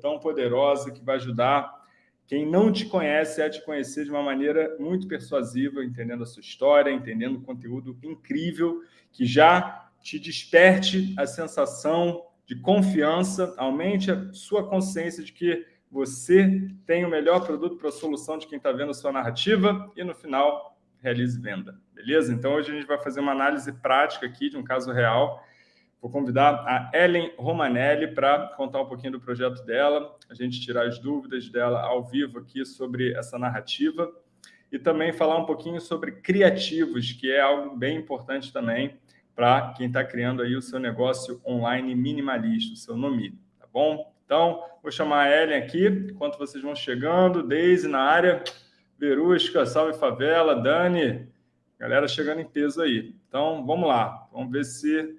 tão poderosa que vai ajudar quem não te conhece a te conhecer de uma maneira muito persuasiva, entendendo a sua história, entendendo o conteúdo incrível que já te desperte a sensação de confiança, aumente a sua consciência de que você tem o melhor produto para a solução de quem está vendo a sua narrativa e, no final, realize venda. Beleza? Então, hoje a gente vai fazer uma análise prática aqui de um caso real Vou convidar a Ellen Romanelli para contar um pouquinho do projeto dela, a gente tirar as dúvidas dela ao vivo aqui sobre essa narrativa e também falar um pouquinho sobre criativos, que é algo bem importante também para quem está criando aí o seu negócio online minimalista, o seu nome, tá bom? Então, vou chamar a Ellen aqui, enquanto vocês vão chegando, Deise na área, Verusca, Salve Favela, Dani, galera chegando em peso aí. Então, vamos lá, vamos ver se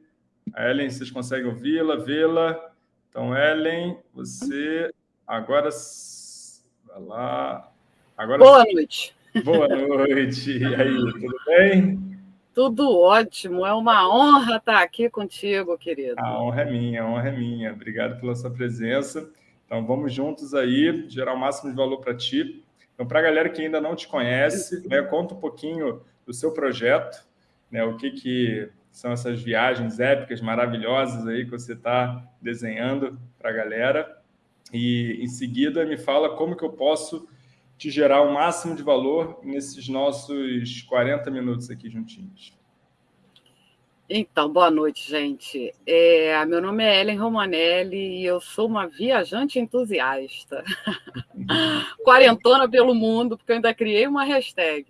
a Ellen, vocês conseguem ouvi-la, vê-la? Então, Ellen, você agora... Vai lá. Agora Boa noite. Boa noite. E aí, tudo bem? Tudo ótimo. É uma honra estar aqui contigo, querido. A honra é minha, a honra é minha. Obrigado pela sua presença. Então, vamos juntos aí, gerar o máximo de valor para ti. Então, para a galera que ainda não te conhece, né, conta um pouquinho do seu projeto, né, o que, que são essas viagens épicas, maravilhosas aí que você está desenhando para a galera. E, em seguida, me fala como que eu posso te gerar o máximo de valor nesses nossos 40 minutos aqui juntinhos. Então, boa noite, gente. É, meu nome é Ellen Romanelli e eu sou uma viajante entusiasta. Quarentona pelo mundo, porque eu ainda criei uma hashtag.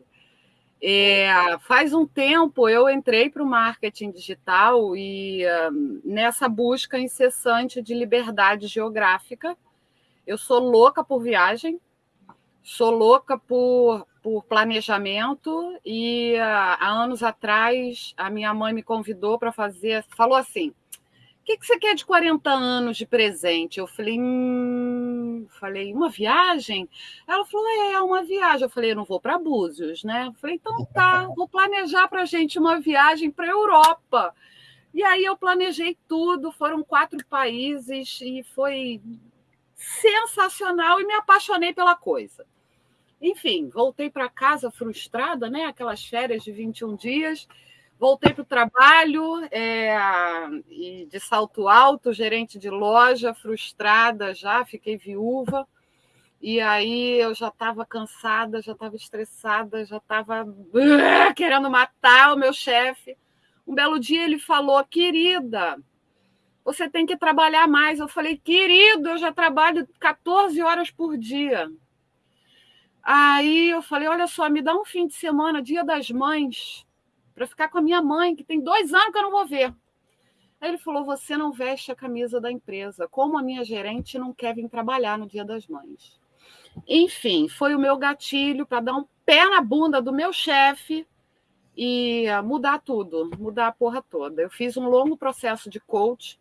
É, faz um tempo eu entrei para o marketing digital e uh, nessa busca incessante de liberdade geográfica, eu sou louca por viagem, sou louca por, por planejamento e uh, há anos atrás a minha mãe me convidou para fazer, falou assim, que, que você quer de 40 anos de presente? Eu falei, hum... falei, uma viagem? Ela falou, é, uma viagem. Eu falei, eu não vou para Búzios, né? Eu falei, então tá, vou planejar para a gente uma viagem para a Europa. E aí eu planejei tudo, foram quatro países e foi sensacional e me apaixonei pela coisa. Enfim, voltei para casa frustrada, né? Aquelas férias de 21 dias Voltei para o trabalho é, e de salto alto, gerente de loja, frustrada já, fiquei viúva. E aí eu já estava cansada, já estava estressada, já estava querendo matar o meu chefe. Um belo dia ele falou: querida, você tem que trabalhar mais. Eu falei: querido, eu já trabalho 14 horas por dia. Aí eu falei: olha só, me dá um fim de semana, dia das mães para ficar com a minha mãe, que tem dois anos que eu não vou ver. Aí ele falou: Você não veste a camisa da empresa, como a minha gerente não quer vir trabalhar no Dia das Mães. Enfim, foi o meu gatilho para dar um pé na bunda do meu chefe e mudar tudo, mudar a porra toda. Eu fiz um longo processo de coach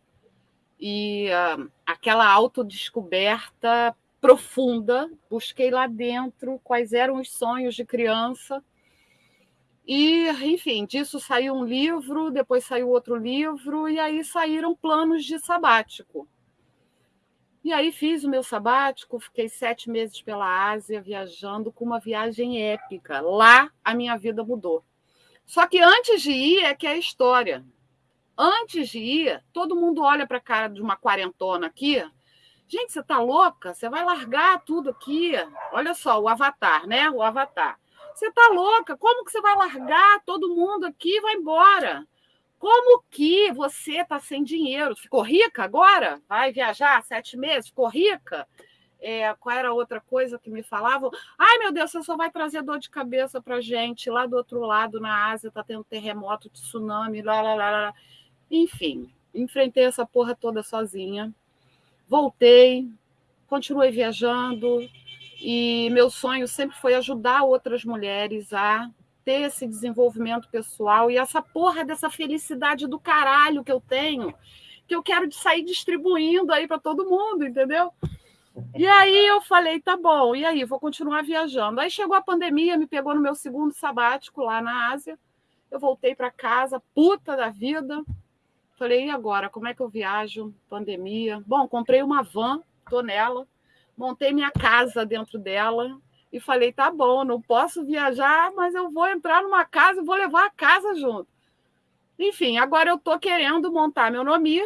e uh, aquela autodescoberta profunda, busquei lá dentro quais eram os sonhos de criança e, enfim, disso saiu um livro, depois saiu outro livro, e aí saíram planos de sabático. E aí fiz o meu sabático, fiquei sete meses pela Ásia viajando com uma viagem épica. Lá a minha vida mudou. Só que antes de ir é que é a história. Antes de ir, todo mundo olha para a cara de uma quarentona aqui. Gente, você está louca? Você vai largar tudo aqui? Olha só, o avatar, né? O avatar. Você está louca? Como que você vai largar todo mundo aqui e vai embora? Como que você está sem dinheiro? Ficou rica agora? Vai viajar sete meses? Ficou rica? É, qual era a outra coisa que me falavam? Ai, meu Deus, você só vai trazer dor de cabeça para gente. Lá do outro lado, na Ásia, está tendo terremoto, tsunami, lá, lá, lá, lá. Enfim, enfrentei essa porra toda sozinha. Voltei, continuei viajando, e meu sonho sempre foi ajudar outras mulheres a ter esse desenvolvimento pessoal e essa porra dessa felicidade do caralho que eu tenho, que eu quero sair distribuindo aí para todo mundo, entendeu? E aí eu falei, tá bom, e aí, vou continuar viajando. Aí chegou a pandemia, me pegou no meu segundo sabático lá na Ásia. Eu voltei para casa, puta da vida. Falei, e agora? Como é que eu viajo? Pandemia. Bom, comprei uma van acreditou nela, montei minha casa dentro dela e falei: tá bom, não posso viajar, mas eu vou entrar numa casa e vou levar a casa junto. Enfim, agora eu estou querendo montar meu nome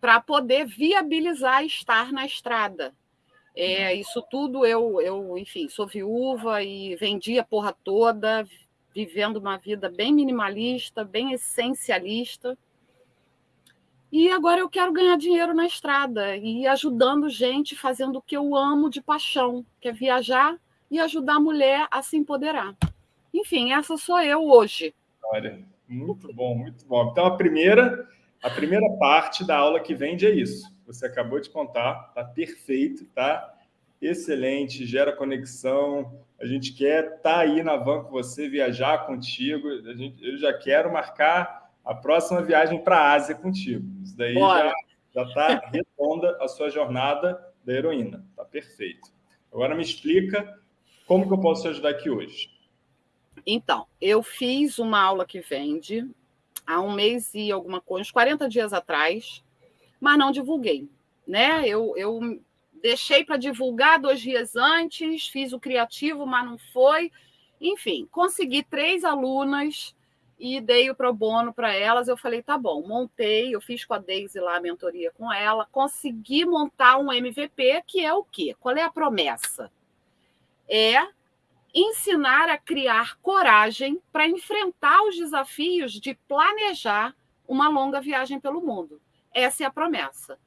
para poder viabilizar estar na estrada. É, isso tudo eu, eu, enfim, sou viúva e vendi a porra toda, vivendo uma vida bem minimalista, bem essencialista. E agora eu quero ganhar dinheiro na estrada e ajudando gente, fazendo o que eu amo de paixão, que é viajar e ajudar a mulher a se empoderar. Enfim, essa sou eu hoje. Olha, muito bom, muito bom. Então a primeira, a primeira parte da aula que vende é isso. Você acabou de contar, tá perfeito, tá? Excelente, gera conexão. A gente quer estar tá aí na van com você, viajar contigo. A gente, eu já quero marcar a próxima viagem para a Ásia contigo. Isso daí Bora. já está redonda a sua jornada da heroína. Está perfeito. Agora me explica como que eu posso te ajudar aqui hoje. Então, eu fiz uma aula que vende há um mês e alguma coisa, uns 40 dias atrás, mas não divulguei. Né? Eu, eu deixei para divulgar dois dias antes, fiz o criativo, mas não foi. Enfim, consegui três alunas e dei o pro bono para elas. Eu falei, tá bom, montei, eu fiz com a Daisy lá a mentoria com ela, consegui montar um MVP, que é o quê? Qual é a promessa? É ensinar a criar coragem para enfrentar os desafios de planejar uma longa viagem pelo mundo. Essa é a promessa.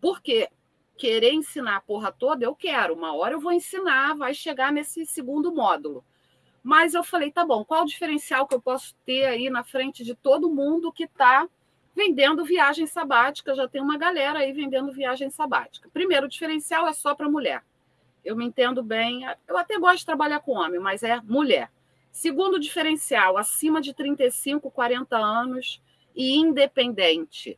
Porque querer ensinar a porra toda, eu quero. Uma hora eu vou ensinar, vai chegar nesse segundo módulo. Mas eu falei, tá bom, qual o diferencial que eu posso ter aí na frente de todo mundo que está vendendo viagem sabática? Já tem uma galera aí vendendo viagem sabática. Primeiro, o diferencial é só para mulher. Eu me entendo bem, eu até gosto de trabalhar com homem, mas é mulher. Segundo diferencial, acima de 35, 40 anos e independente.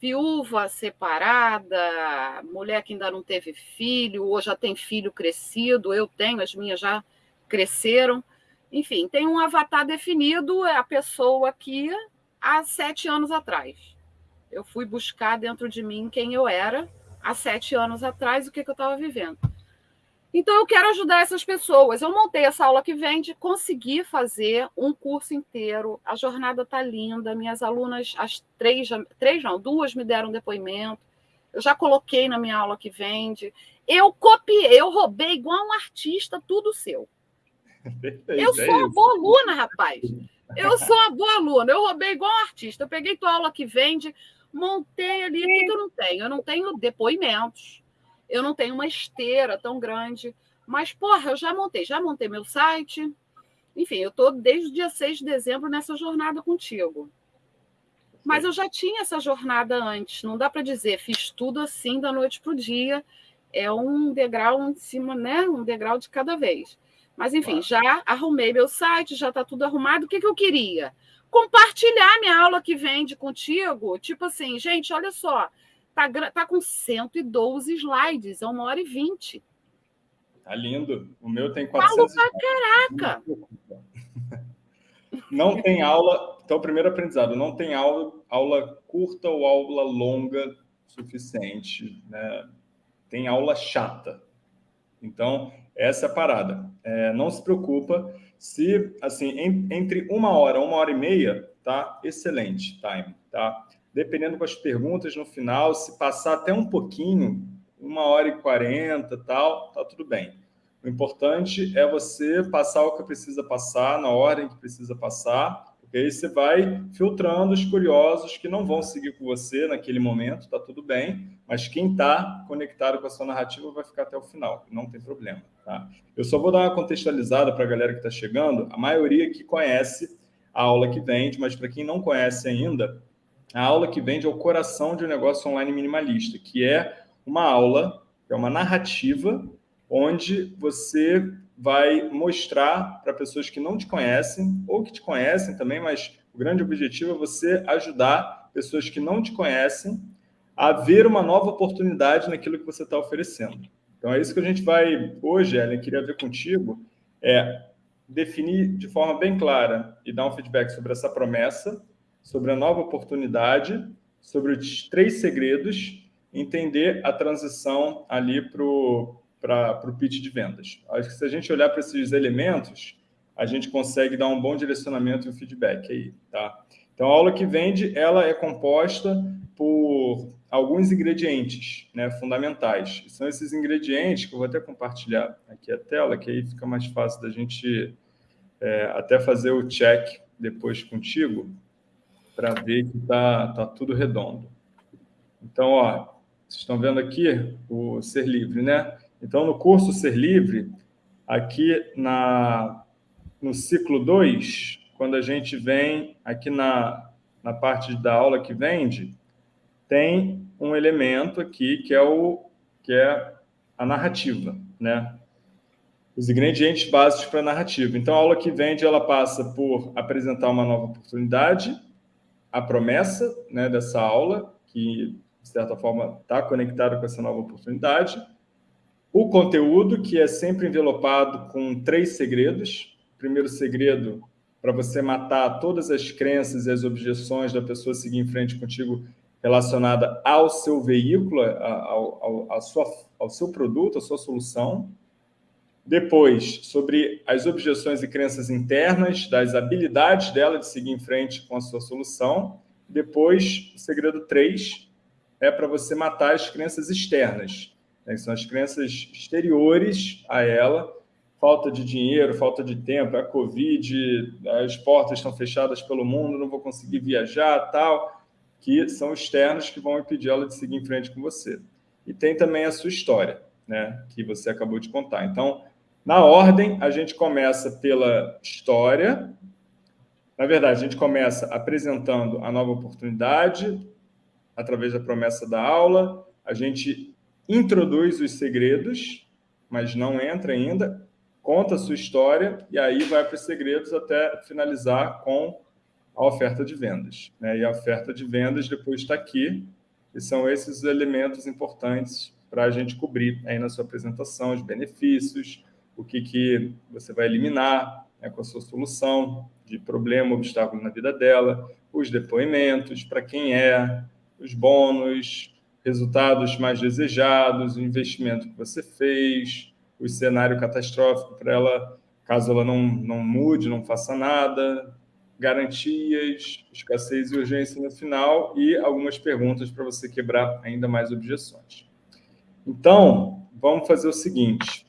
Viúva, separada, mulher que ainda não teve filho, ou já tem filho crescido, eu tenho, as minhas já cresceram. Enfim, tem um avatar definido, é a pessoa que há sete anos atrás. Eu fui buscar dentro de mim quem eu era há sete anos atrás, o que, que eu estava vivendo. Então, eu quero ajudar essas pessoas. Eu montei essa aula que vende, consegui fazer um curso inteiro. A jornada está linda. Minhas alunas, as três, três não, duas me deram depoimento. Eu já coloquei na minha aula que vende. Eu copiei, eu roubei igual um artista, tudo seu. Eu sou uma boa aluna, rapaz. Eu sou uma boa aluna. Eu roubei igual um artista. Eu peguei tua aula que vende, montei ali. O que, que eu não tenho? Eu não tenho depoimentos. Eu não tenho uma esteira tão grande. Mas, porra, eu já montei. Já montei meu site. Enfim, eu estou desde o dia 6 de dezembro nessa jornada contigo. Mas eu já tinha essa jornada antes. Não dá para dizer, fiz tudo assim da noite para o dia. É um degrau em cima, né? Um degrau de cada vez. Mas, enfim, já arrumei meu site, já está tudo arrumado. O que, que eu queria? Compartilhar minha aula que vende contigo. Tipo assim, gente, olha só, tá, tá com 112 slides, é uma hora e vinte. Tá lindo. O meu tem 400. Falo pra caraca! Não tem aula. Então, primeiro aprendizado: não tem aula, aula curta ou aula longa suficiente. Né? Tem aula chata. Então, essa é a parada. É, não se preocupa. Se, assim, em, entre uma hora, uma hora e meia, tá excelente time, tá? Dependendo com as perguntas no final, se passar até um pouquinho, uma hora e quarenta, tal, tá tudo bem. O importante é você passar o que precisa passar, na ordem que precisa passar, porque aí você vai filtrando os curiosos que não vão seguir com você naquele momento, tá tudo bem, mas quem está conectado com a sua narrativa vai ficar até o final, não tem problema. Tá? Eu só vou dar uma contextualizada para a galera que está chegando, a maioria que conhece a aula que vende, mas para quem não conhece ainda, a aula que vende é o coração de um negócio online minimalista, que é uma aula, é uma narrativa, onde você vai mostrar para pessoas que não te conhecem ou que te conhecem também, mas o grande objetivo é você ajudar pessoas que não te conhecem a ver uma nova oportunidade naquilo que você está oferecendo. Então, é isso que a gente vai hoje, Ellen, queria ver contigo, é definir de forma bem clara e dar um feedback sobre essa promessa, sobre a nova oportunidade, sobre os três segredos entender a transição ali para o pitch de vendas. Acho que se a gente olhar para esses elementos, a gente consegue dar um bom direcionamento e um feedback aí, tá? Então, a aula que vende, ela é composta por alguns ingredientes né, fundamentais. São esses ingredientes que eu vou até compartilhar aqui a tela, que aí fica mais fácil da gente é, até fazer o check depois contigo, para ver que está tá tudo redondo. Então, ó, vocês estão vendo aqui o Ser Livre, né? Então, no curso Ser Livre, aqui na, no ciclo 2, quando a gente vem aqui na, na parte da aula que vende, tem um elemento aqui que é, o, que é a narrativa, né? Os ingredientes básicos para a narrativa. Então, a aula que vende, ela passa por apresentar uma nova oportunidade, a promessa né, dessa aula, que, de certa forma, está conectada com essa nova oportunidade, o conteúdo, que é sempre envelopado com três segredos. Primeiro segredo, para você matar todas as crenças e as objeções da pessoa seguir em frente contigo relacionada ao seu veículo, ao, ao, sua, ao seu produto, à sua solução. Depois, sobre as objeções e crenças internas, das habilidades dela de seguir em frente com a sua solução. Depois, o segredo 3 é para você matar as crenças externas, né, que são as crenças exteriores a ela, falta de dinheiro, falta de tempo, a Covid, as portas estão fechadas pelo mundo, não vou conseguir viajar, tal que são externos que vão impedir ela de seguir em frente com você. E tem também a sua história, né, que você acabou de contar. Então, na ordem, a gente começa pela história. Na verdade, a gente começa apresentando a nova oportunidade, através da promessa da aula. A gente introduz os segredos, mas não entra ainda, conta a sua história, e aí vai para os segredos até finalizar com a oferta de vendas. Né? E a oferta de vendas depois está aqui, e são esses elementos importantes para a gente cobrir aí na sua apresentação, os benefícios, o que, que você vai eliminar né, com a sua solução de problema, obstáculo na vida dela, os depoimentos, para quem é, os bônus, resultados mais desejados, o investimento que você fez, o cenário catastrófico para ela, caso ela não, não mude, não faça nada, garantias, escassez e urgência no final e algumas perguntas para você quebrar ainda mais objeções. Então, vamos fazer o seguinte.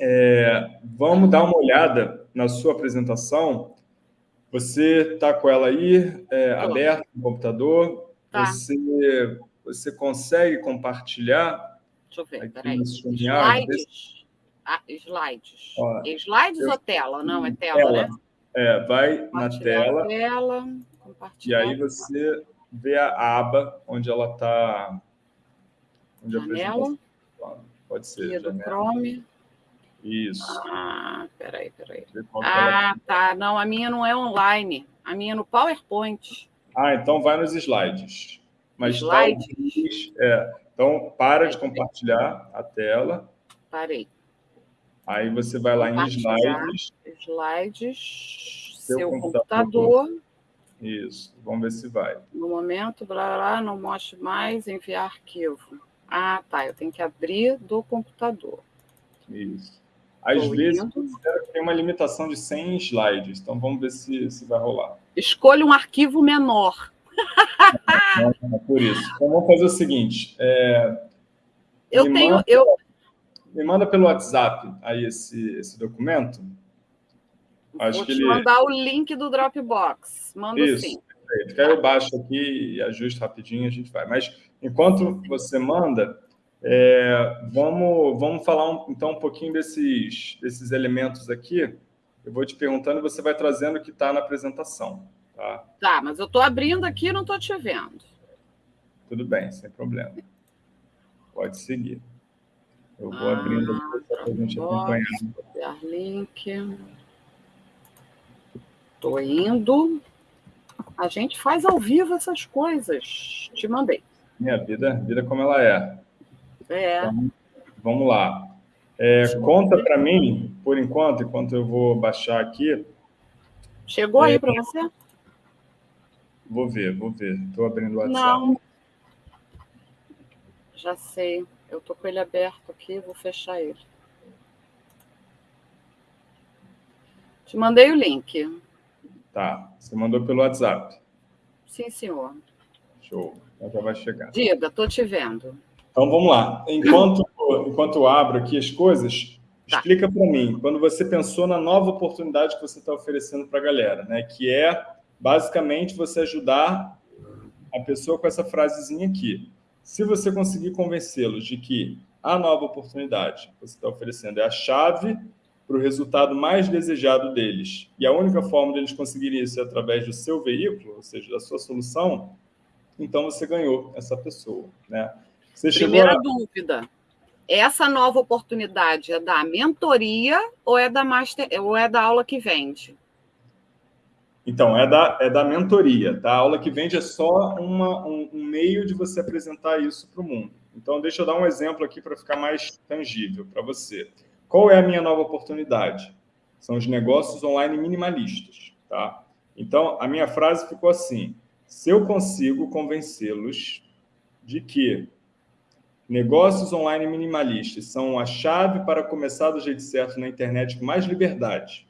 É, vamos dar uma olhada na sua apresentação. Você está com ela aí é, aberta no computador? Tá. Você, você consegue compartilhar? Deixa eu ver, peraí. Slides? Ah, slides. Ó, slides eu... ou tela? Não, é tela, tela. né? É, vai na tela. tela e aí você vê a aba onde ela está. Janela. Pode ser. Do Chrome. Isso. Ah, peraí, peraí. Ah, tá. Não, a minha não é online. A minha é no PowerPoint. Ah, então vai nos slides. Mas slides? É. Então, para de compartilhar a tela. Parei. Aí você vai lá em slides. Slides, seu, seu computador. computador. Isso, vamos ver se vai. No momento, blá, blá, não mostre mais, enviar arquivo. Ah, tá, eu tenho que abrir do computador. Isso. Às Tô vezes, tem uma limitação de 100 slides, então vamos ver se, se vai rolar. Escolha um arquivo menor. É, por isso. Então, vamos fazer o seguinte. É, eu tenho... Manda... Eu, me manda pelo WhatsApp aí esse, esse documento. Acho Vou que te ele... mandar o link do Dropbox. Manda Isso, sim. Perfeito. Aí eu baixo aqui e ajusto rapidinho, a gente vai. Mas enquanto você manda, é, vamos, vamos falar um, então um pouquinho desses, desses elementos aqui. Eu vou te perguntando e você vai trazendo o que está na apresentação. Tá? tá, mas eu estou abrindo aqui e não estou te vendo. Tudo bem, sem problema. Pode seguir. Eu vou ah, abrindo aqui para a gente acompanhar. Copiar link. Estou indo. A gente faz ao vivo essas coisas. Te mandei. Minha vida, vida como ela é. É. Então, vamos lá. É, conta para mim, por enquanto, enquanto eu vou baixar aqui. Chegou é, aí para você? Vou ver, vou ver. Estou abrindo o WhatsApp. Não. Já sei. Eu tô com ele aberto aqui, vou fechar ele. Te mandei o link. Tá. Você mandou pelo WhatsApp. Sim, senhor. Show. Então já vai chegar. Diga, tô te vendo. Então vamos lá. Enquanto, enquanto eu abro aqui as coisas, tá. explica para mim, quando você pensou na nova oportunidade que você está oferecendo para a galera, né? Que é basicamente você ajudar a pessoa com essa frasezinha aqui. Se você conseguir convencê-los de que a nova oportunidade que você está oferecendo é a chave para o resultado mais desejado deles, e a única forma deles conseguirem isso é através do seu veículo, ou seja, da sua solução, então você ganhou essa pessoa. Né? Você Primeira a... dúvida. Essa nova oportunidade é da mentoria ou é da, master, ou é da aula que vende? Então, é da, é da mentoria. Tá? A aula que vende é só uma, um, um meio de você apresentar isso para o mundo. Então, deixa eu dar um exemplo aqui para ficar mais tangível para você. Qual é a minha nova oportunidade? São os negócios online minimalistas. Tá? Então, a minha frase ficou assim, se eu consigo convencê-los de que negócios online minimalistas são a chave para começar do jeito certo na internet com mais liberdade,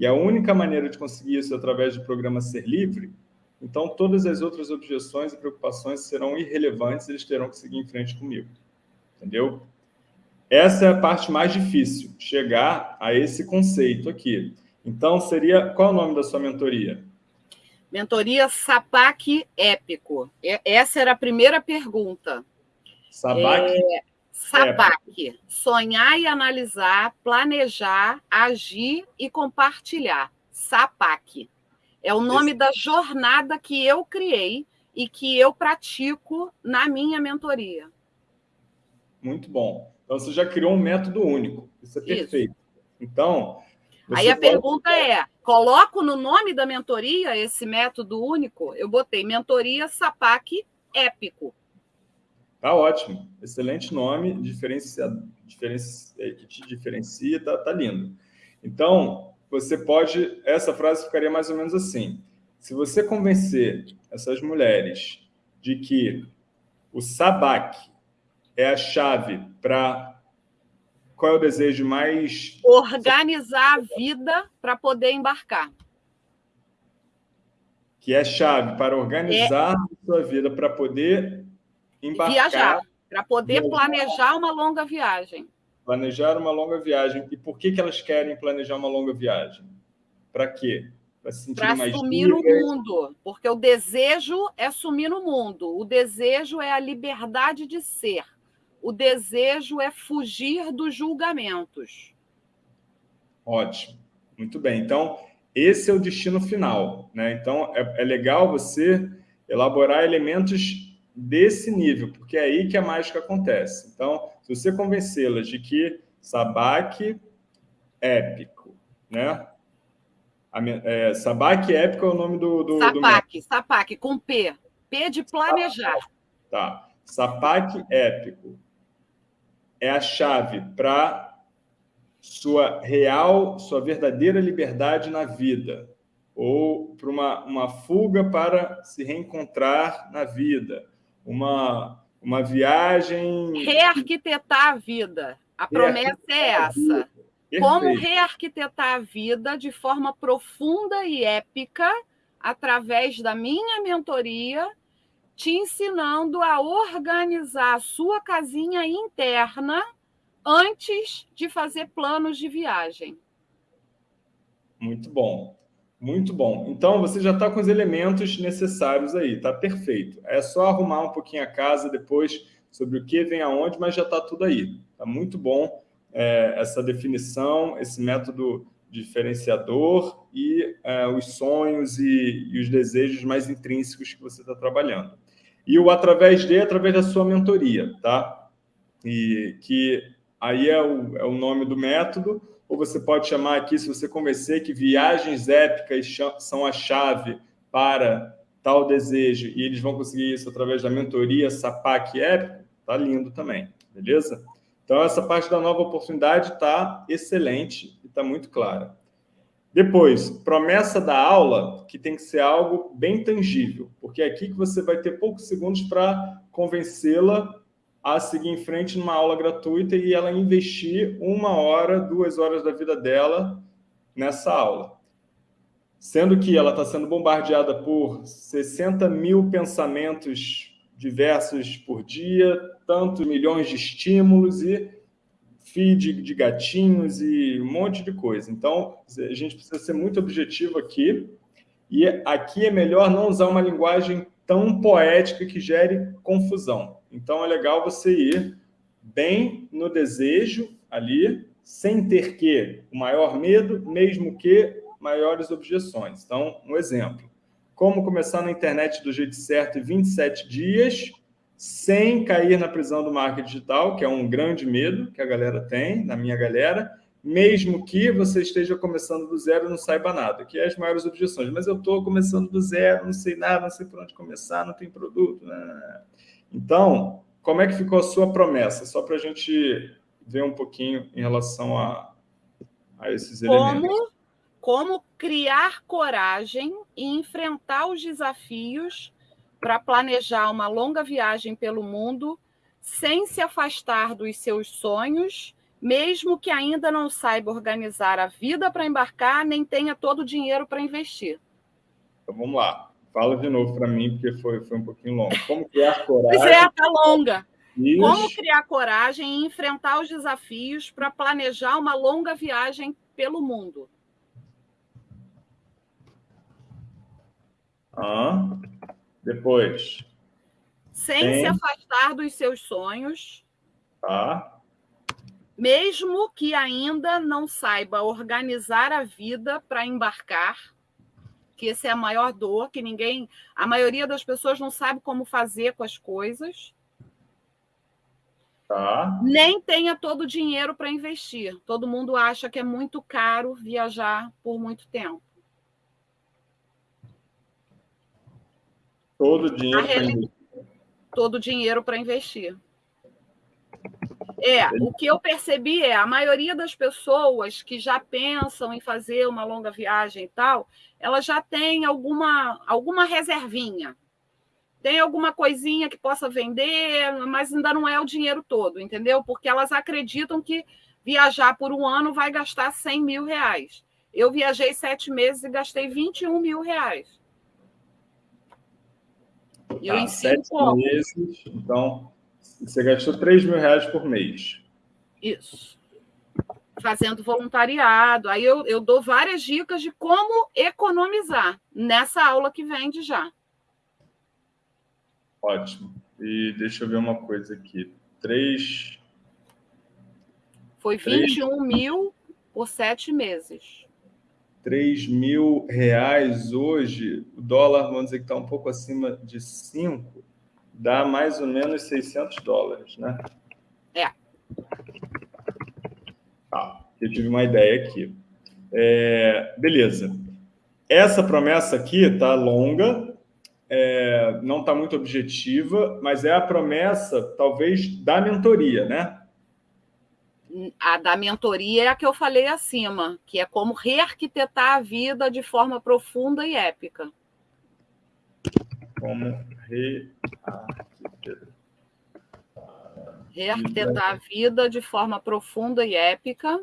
e a única maneira de conseguir isso é através do programa Ser Livre, então todas as outras objeções e preocupações serão irrelevantes, eles terão que seguir em frente comigo. Entendeu? Essa é a parte mais difícil, chegar a esse conceito aqui. Então, seria... Qual é o nome da sua mentoria? Mentoria SAPAC Épico. Essa era a primeira pergunta. SAPAC? É, SAPAC. Sonhar e analisar, planejar, agir e compartilhar. SAPAC. É o nome Esse... da jornada que eu criei e que eu pratico na minha mentoria. Muito bom. Então, você já criou um método único. Isso é perfeito. Isso. Então, Aí a pode... pergunta é: coloco no nome da mentoria esse método único? Eu botei mentoria SAPAC épico. Tá ótimo. Excelente nome, diferencia, diferencia, é, que te diferencia, tá, tá lindo. Então, você pode. Essa frase ficaria mais ou menos assim. Se você convencer essas mulheres de que o SABAC é a chave para qual é o desejo mais... Organizar a vida para poder embarcar. Que é chave para organizar é... a sua vida, para poder embarcar. Viajar, para poder viajar. planejar uma longa viagem. Planejar uma longa viagem. E por que, que elas querem planejar uma longa viagem? Para quê? Para sumir no mundo, porque o desejo é sumir no mundo. O desejo é a liberdade de ser o desejo é fugir dos julgamentos. Ótimo, muito bem. Então, esse é o destino final. Né? Então, é, é legal você elaborar elementos desse nível, porque é aí que a mágica acontece. Então, se você convencê-las de que sabaque épico, né? A, é, sabaque épico é o nome do... do sapaque, do... sapaque, com P. P de planejar. Tá. Sapaque épico é a chave para sua real, sua verdadeira liberdade na vida, ou para uma, uma fuga para se reencontrar na vida, uma, uma viagem... Rearquitetar a vida. A promessa é essa. Como rearquitetar a vida de forma profunda e épica através da minha mentoria te ensinando a organizar a sua casinha interna antes de fazer planos de viagem. Muito bom, muito bom. Então, você já está com os elementos necessários aí, tá perfeito. É só arrumar um pouquinho a casa depois sobre o que vem aonde, mas já está tudo aí. Tá muito bom é, essa definição, esse método diferenciador e é, os sonhos e, e os desejos mais intrínsecos que você está trabalhando e o através de, através da sua mentoria, tá? E que aí é o, é o nome do método, ou você pode chamar aqui, se você convencer que viagens épicas são a chave para tal desejo, e eles vão conseguir isso através da mentoria SAPAC Épico, tá lindo também, beleza? Então, essa parte da nova oportunidade está excelente e está muito clara. Depois, promessa da aula, que tem que ser algo bem tangível, porque é aqui que você vai ter poucos segundos para convencê-la a seguir em frente numa aula gratuita e ela investir uma hora, duas horas da vida dela nessa aula. Sendo que ela está sendo bombardeada por 60 mil pensamentos diversos por dia, tantos milhões de estímulos e feed de gatinhos e um monte de coisa. Então, a gente precisa ser muito objetivo aqui. E aqui é melhor não usar uma linguagem tão poética que gere confusão. Então, é legal você ir bem no desejo ali, sem ter que o maior medo, mesmo que maiores objeções. Então, um exemplo. Como começar na internet do jeito certo em 27 dias, sem cair na prisão do marketing digital, que é um grande medo que a galera tem, na minha galera, mesmo que você esteja começando do zero e não saiba nada, que é as maiores objeções. Mas eu estou começando do zero, não sei nada, não sei por onde começar, não tem produto. Né? Então, como é que ficou a sua promessa? Só para a gente ver um pouquinho em relação a, a esses elementos. Como, como criar coragem e enfrentar os desafios para planejar uma longa viagem pelo mundo sem se afastar dos seus sonhos, mesmo que ainda não saiba organizar a vida para embarcar, nem tenha todo o dinheiro para investir. Então vamos lá. Fala de novo para mim, porque foi, foi um pouquinho longo. Como criar coragem? Pois é, tá longa. Isso. Como criar coragem e enfrentar os desafios para planejar uma longa viagem pelo mundo? Ah, depois. Sem Tem. se afastar dos seus sonhos. Tá. Mesmo que ainda não saiba organizar a vida para embarcar que essa é a maior dor, que ninguém, a maioria das pessoas não sabe como fazer com as coisas. Tá. Nem tenha todo o dinheiro para investir. Todo mundo acha que é muito caro viajar por muito tempo. Todo dinheiro para investir. Todo o dinheiro para investir. É, o que eu percebi é a maioria das pessoas que já pensam em fazer uma longa viagem e tal, ela já tem alguma, alguma reservinha. Tem alguma coisinha que possa vender, mas ainda não é o dinheiro todo, entendeu? Porque elas acreditam que viajar por um ano vai gastar 100 mil reais. Eu viajei sete meses e gastei 21 mil reais. E eu ensino sete como. meses, então você gastou 3 mil reais por mês. Isso. Fazendo voluntariado. Aí eu, eu dou várias dicas de como economizar nessa aula que vende já. Ótimo. E deixa eu ver uma coisa aqui. Três. Foi 21 Três... mil por sete meses. 3 mil reais hoje, o dólar, vamos dizer que está um pouco acima de 5 dá mais ou menos 600 dólares, né? É. Tá, eu tive uma ideia aqui. É, beleza. Essa promessa aqui está longa, é, não está muito objetiva, mas é a promessa, talvez, da mentoria, né? A da mentoria é a que eu falei acima, que é como rearquitetar a vida de forma profunda e épica. Como rearquitetar. a vida de forma profunda e épica.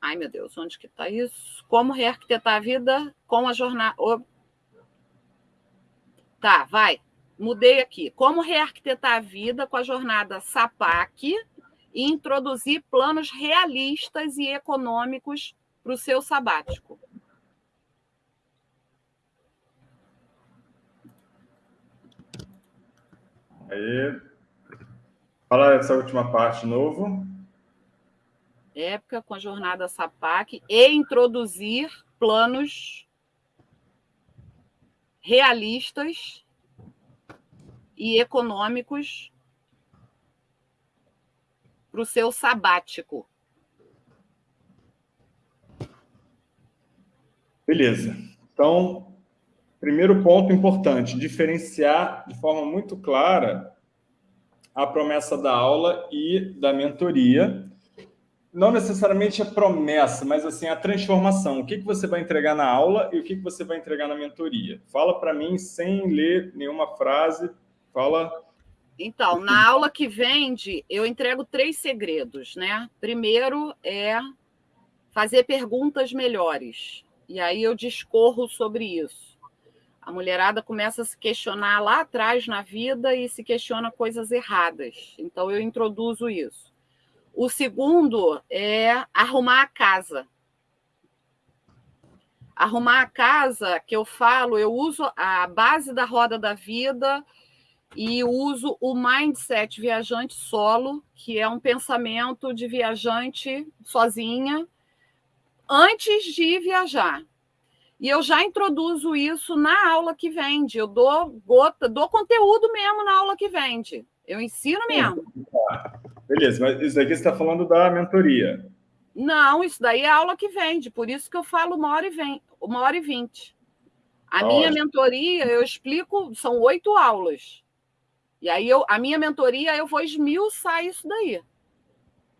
Ai, meu Deus, onde que está isso? Como rearquitetar a vida com a jornada... Tá, vai. Mudei aqui. Como rearquitetar a vida com a jornada SAPAC e introduzir planos realistas e econômicos para o seu sabático. Aí, fala essa última parte de novo. Época com a jornada SAPAC e introduzir planos realistas e econômicos para o seu sabático. Beleza. Então, Primeiro ponto importante, diferenciar de forma muito clara a promessa da aula e da mentoria. Não necessariamente a promessa, mas assim a transformação. O que, que você vai entregar na aula e o que, que você vai entregar na mentoria. Fala para mim sem ler nenhuma frase. Fala Então, na aula que vende, eu entrego três segredos, né? Primeiro é fazer perguntas melhores. E aí eu discorro sobre isso. A mulherada começa a se questionar lá atrás na vida e se questiona coisas erradas. Então eu introduzo isso. O segundo é arrumar a casa. Arrumar a casa, que eu falo, eu uso a base da roda da vida e uso o mindset viajante solo, que é um pensamento de viajante sozinha antes de viajar. E eu já introduzo isso na aula que vende. Eu dou gota, dou conteúdo mesmo na aula que vende. Eu ensino mesmo. Beleza, mas isso daqui você está falando da mentoria. Não, isso daí é aula que vende, por isso que eu falo uma hora e, vem, uma hora e vinte. A minha mentoria, eu explico, são oito aulas. E aí eu, a minha mentoria, eu vou esmiuçar isso daí.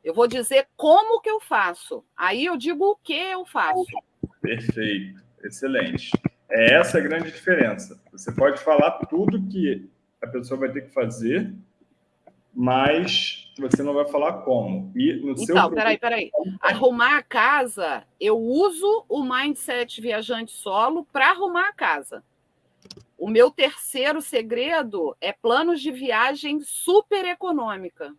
Eu vou dizer como que eu faço. Aí eu digo o que eu faço. Perfeito, excelente. É essa a grande diferença. Você pode falar tudo que a pessoa vai ter que fazer, mas você não vai falar como. E no então, seu peraí, peraí. Arrumar a casa, eu uso o mindset viajante solo para arrumar a casa. O meu terceiro segredo é planos de viagem super econômica.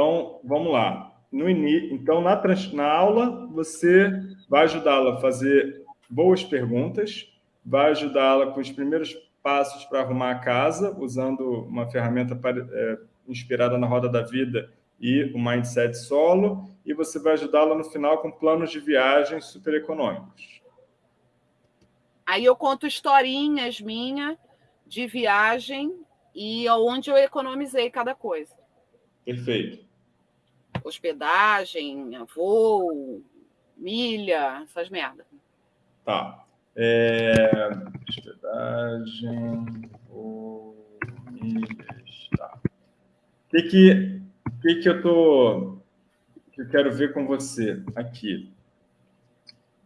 Então, vamos lá. No in... Então, na, trans... na aula, você vai ajudá-la a fazer boas perguntas, vai ajudá-la com os primeiros passos para arrumar a casa, usando uma ferramenta para, é, inspirada na roda da vida e o mindset solo, e você vai ajudá-la no final com planos de viagem super econômicos. Aí eu conto historinhas minhas de viagem e onde eu economizei cada coisa. Perfeito. Hospedagem, voo, milha, essas merdas. Tá. É... Hospedagem, voo, milhas, tá. O que que, que que eu tô que eu quero ver com você aqui?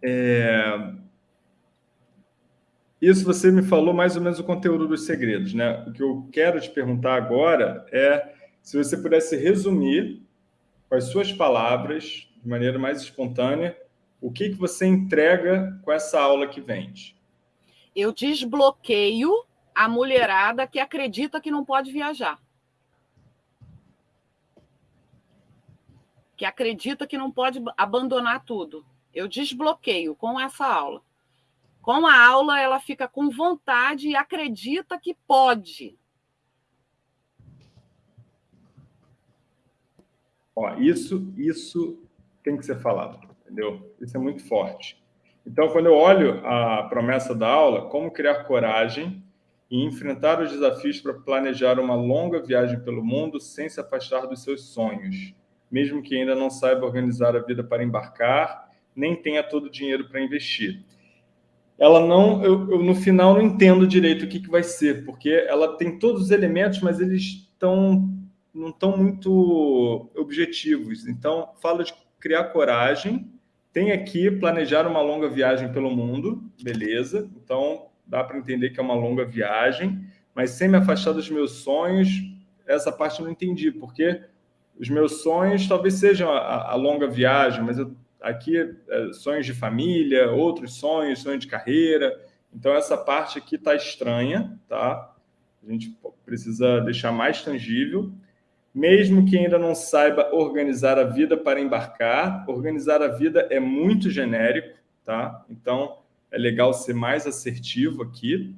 É... Isso você me falou mais ou menos o conteúdo dos segredos, né? O que eu quero te perguntar agora é se você pudesse resumir com as suas palavras, de maneira mais espontânea, o que, que você entrega com essa aula que vende? Eu desbloqueio a mulherada que acredita que não pode viajar. Que acredita que não pode abandonar tudo. Eu desbloqueio com essa aula. Com a aula, ela fica com vontade e acredita que pode. Ó, isso, isso tem que ser falado, entendeu? Isso é muito forte. Então, quando eu olho a promessa da aula, como criar coragem e enfrentar os desafios para planejar uma longa viagem pelo mundo sem se afastar dos seus sonhos, mesmo que ainda não saiba organizar a vida para embarcar, nem tenha todo o dinheiro para investir. Ela não, eu, eu, no final não entendo direito o que, que vai ser, porque ela tem todos os elementos, mas eles estão não estão muito objetivos. Então, fala de criar coragem. Tem aqui planejar uma longa viagem pelo mundo, beleza. Então, dá para entender que é uma longa viagem, mas sem me afastar dos meus sonhos, essa parte eu não entendi, porque os meus sonhos talvez sejam a, a longa viagem, mas eu, aqui é, sonhos de família, outros sonhos, sonhos de carreira. Então, essa parte aqui está estranha, tá? A gente precisa deixar mais tangível mesmo que ainda não saiba organizar a vida para embarcar, organizar a vida é muito genérico, tá? Então, é legal ser mais assertivo aqui.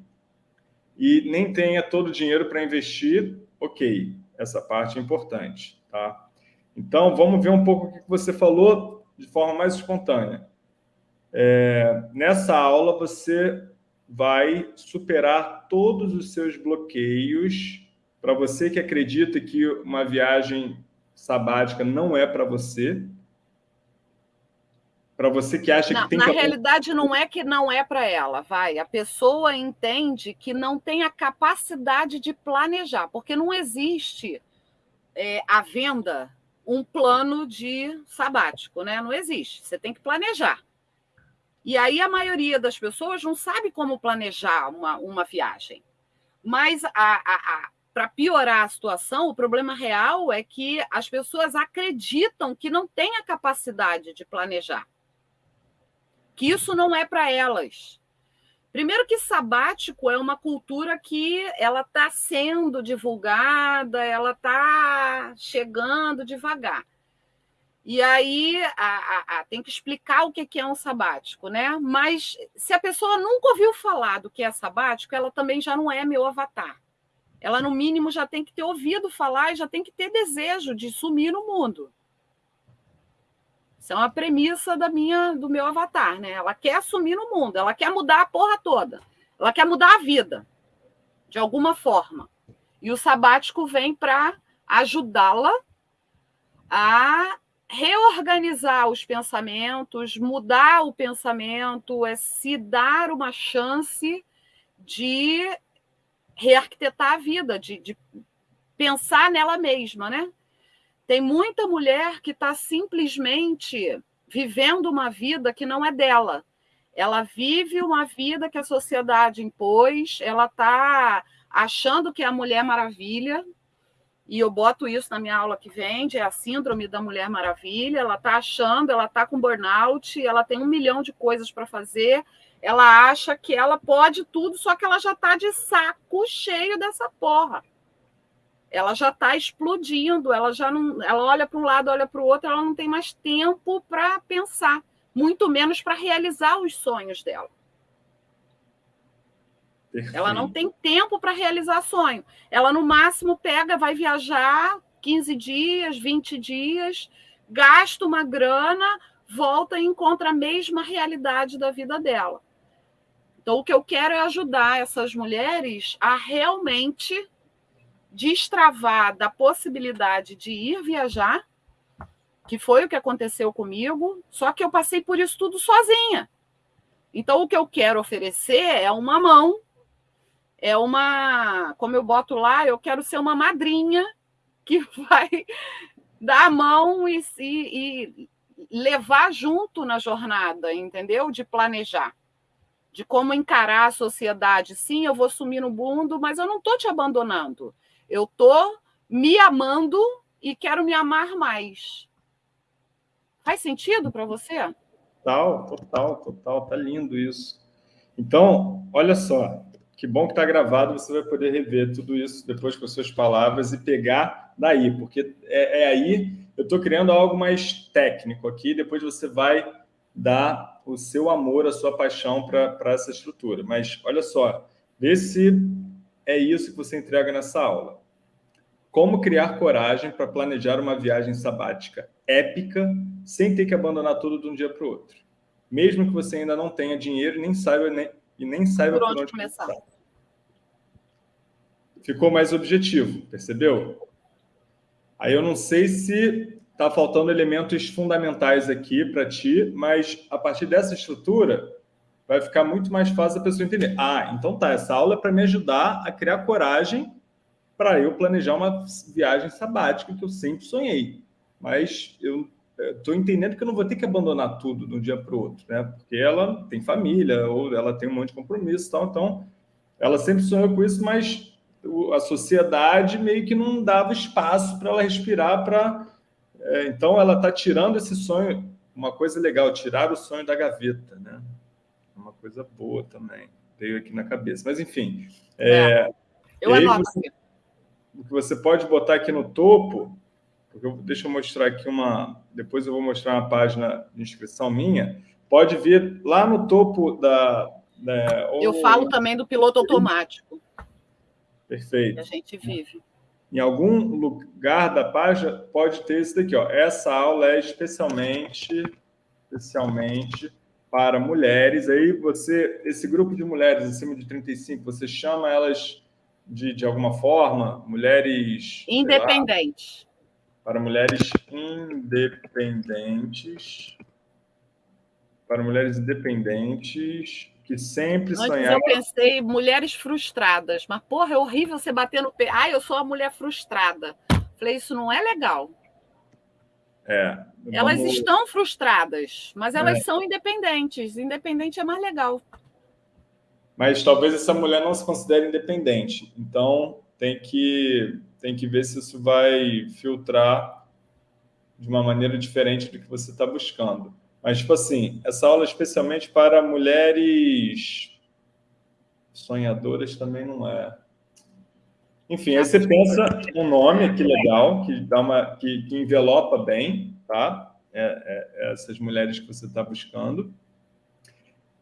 E nem tenha todo o dinheiro para investir, ok, essa parte é importante, tá? Então, vamos ver um pouco o que você falou de forma mais espontânea. É, nessa aula, você vai superar todos os seus bloqueios para você que acredita que uma viagem sabática não é para você, para você que acha não, que tem na que... realidade não é que não é para ela, vai. A pessoa entende que não tem a capacidade de planejar, porque não existe é, a venda um plano de sabático, né? Não existe. Você tem que planejar. E aí a maioria das pessoas não sabe como planejar uma, uma viagem. Mas para piorar a situação, o problema real é que as pessoas acreditam que não têm a capacidade de planejar. Que isso não é para elas. Primeiro que sabático é uma cultura que ela está sendo divulgada, ela está chegando devagar. E aí a, a, a, tem que explicar o que é um sabático, né? Mas se a pessoa nunca ouviu falar do que é sabático, ela também já não é meu avatar. Ela, no mínimo, já tem que ter ouvido falar e já tem que ter desejo de sumir no mundo. Isso é uma premissa da minha, do meu avatar, né? Ela quer assumir no mundo, ela quer mudar a porra toda, ela quer mudar a vida, de alguma forma. E o sabático vem para ajudá-la a reorganizar os pensamentos, mudar o pensamento, é se dar uma chance de rearquitetar a vida, de, de pensar nela mesma, né? Tem muita mulher que está simplesmente vivendo uma vida que não é dela. Ela vive uma vida que a sociedade impôs, ela está achando que é a Mulher Maravilha, e eu boto isso na minha aula que vem, é a síndrome da Mulher Maravilha. Ela está achando, ela está com burnout, ela tem um milhão de coisas para fazer, ela acha que ela pode tudo, só que ela já está de saco cheio dessa porra ela já está explodindo, ela já não, ela olha para um lado, olha para o outro, ela não tem mais tempo para pensar, muito menos para realizar os sonhos dela. Ela não tem tempo para realizar sonho. Ela no máximo pega, vai viajar 15 dias, 20 dias, gasta uma grana, volta e encontra a mesma realidade da vida dela. Então, o que eu quero é ajudar essas mulheres a realmente destravar da possibilidade de ir viajar, que foi o que aconteceu comigo, só que eu passei por isso tudo sozinha. Então, o que eu quero oferecer é uma mão, é uma. Como eu boto lá, eu quero ser uma madrinha que vai dar a mão e, e, e levar junto na jornada, entendeu? De planejar de como encarar a sociedade. Sim, eu vou sumir no mundo, mas eu não estou te abandonando. Eu estou me amando e quero me amar mais. Faz sentido para você? Total, total, total. Tá lindo isso. Então, olha só, que bom que está gravado, você vai poder rever tudo isso depois com as suas palavras e pegar daí, porque é, é aí, eu estou criando algo mais técnico aqui, depois você vai dar o seu amor, a sua paixão para essa estrutura. Mas olha só, vê se é isso que você entrega nessa aula. Como criar coragem para planejar uma viagem sabática épica sem ter que abandonar tudo de um dia para o outro. Mesmo que você ainda não tenha dinheiro nem saiba, nem, e nem saiba por onde, por onde começar. começar. Ficou mais objetivo, percebeu? Aí eu não sei se está faltando elementos fundamentais aqui para ti, mas a partir dessa estrutura, vai ficar muito mais fácil a pessoa entender. Ah, então tá, essa aula é para me ajudar a criar coragem para eu planejar uma viagem sabática que eu sempre sonhei. Mas eu estou entendendo que eu não vou ter que abandonar tudo de um dia para o outro, né? Porque ela tem família ou ela tem um monte de compromisso e tal, então ela sempre sonhou com isso, mas a sociedade meio que não dava espaço para ela respirar para é, então ela está tirando esse sonho uma coisa legal tirar o sonho da gaveta né uma coisa boa também. Veio aqui na cabeça. Mas, enfim. É, é. Eu anoto você, O que você pode botar aqui no topo, porque eu, deixa eu mostrar aqui uma. Depois eu vou mostrar uma página de inscrição minha. Pode vir lá no topo da. da ou... Eu falo também do piloto automático. Perfeito. Que a gente vive. Em algum lugar da página pode ter isso daqui, ó. Essa aula é especialmente, especialmente para mulheres. Aí você, esse grupo de mulheres acima de 35, você chama elas de, de alguma forma, mulheres... Independentes. Lá, para mulheres independentes. Para mulheres independentes que sempre Antes sonharam... eu pensei mulheres frustradas. Mas, porra, é horrível você bater no pé. Ah, eu sou a mulher frustrada. Falei, isso não é legal. É, elas vamos... estão frustradas, mas elas é. são independentes. Independente é mais legal. Mas talvez essa mulher não se considere independente. Então, tem que, tem que ver se isso vai filtrar de uma maneira diferente do que você está buscando. Mas, tipo assim, essa aula é especialmente para mulheres sonhadoras também não é. Enfim, aí você pensa um nome que legal, que dá uma, que, que envelopa bem, tá? É, é, é essas mulheres que você está buscando,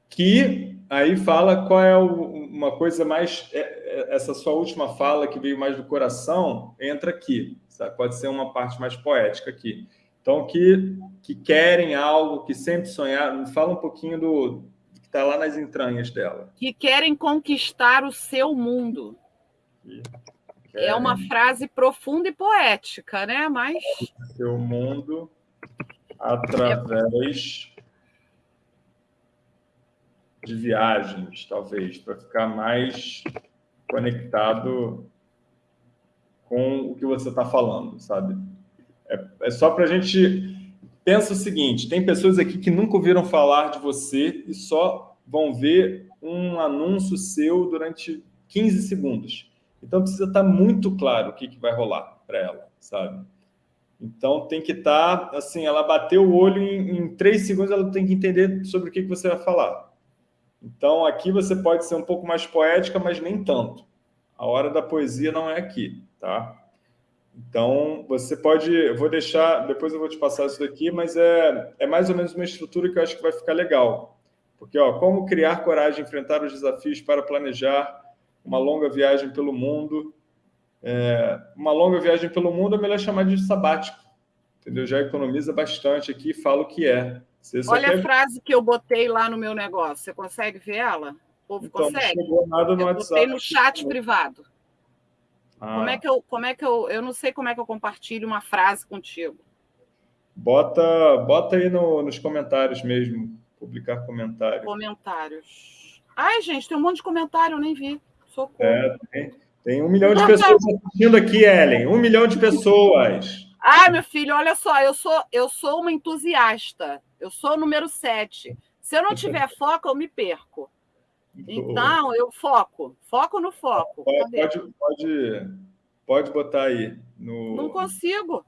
que aí fala qual é o, uma coisa mais é, é, essa sua última fala que veio mais do coração entra aqui, sabe? pode ser uma parte mais poética aqui. Então que que querem algo, que sempre sonharam, fala um pouquinho do que está lá nas entranhas dela. Que querem conquistar o seu mundo. Que é uma frase profunda e poética, né? Mas. Seu mundo através de viagens, talvez, para ficar mais conectado com o que você está falando, sabe? É, é só para a gente... Pensa o seguinte, tem pessoas aqui que nunca ouviram falar de você e só vão ver um anúncio seu durante 15 segundos. Então precisa estar muito claro o que, que vai rolar para ela, sabe? Então tem que estar, assim, ela bateu o olho em, em três segundos, ela tem que entender sobre o que, que você vai falar. Então aqui você pode ser um pouco mais poética, mas nem tanto. A hora da poesia não é aqui, tá? Então você pode, eu vou deixar, depois eu vou te passar isso daqui, mas é, é mais ou menos uma estrutura que eu acho que vai ficar legal. Porque, ó, como criar coragem, enfrentar os desafios para planejar uma longa viagem pelo mundo. É, uma longa viagem pelo mundo é melhor chamar de sabático, entendeu? Já economiza bastante aqui e fala o que é. Olha quer... a frase que eu botei lá no meu negócio. Você consegue ver ela? O povo então, consegue? Não chegou nada no eu WhatsApp. Botei no chat privado. Ah. Como é que eu, como é que eu, eu não sei como é que eu compartilho uma frase contigo. Bota, bota aí no, nos comentários mesmo, publicar comentários. Comentários. Ai, gente, tem um monte de comentário, eu nem vi. Socorro. É, tem, tem um milhão de pessoas assistindo aqui, Ellen. Um milhão de pessoas. Ai, meu filho, olha só, eu sou, eu sou uma entusiasta. Eu sou o número 7. Se eu não tiver foco, eu me perco. Então, eu foco. Foco no foco. Pode, pode, pode, botar aí. No... Não consigo.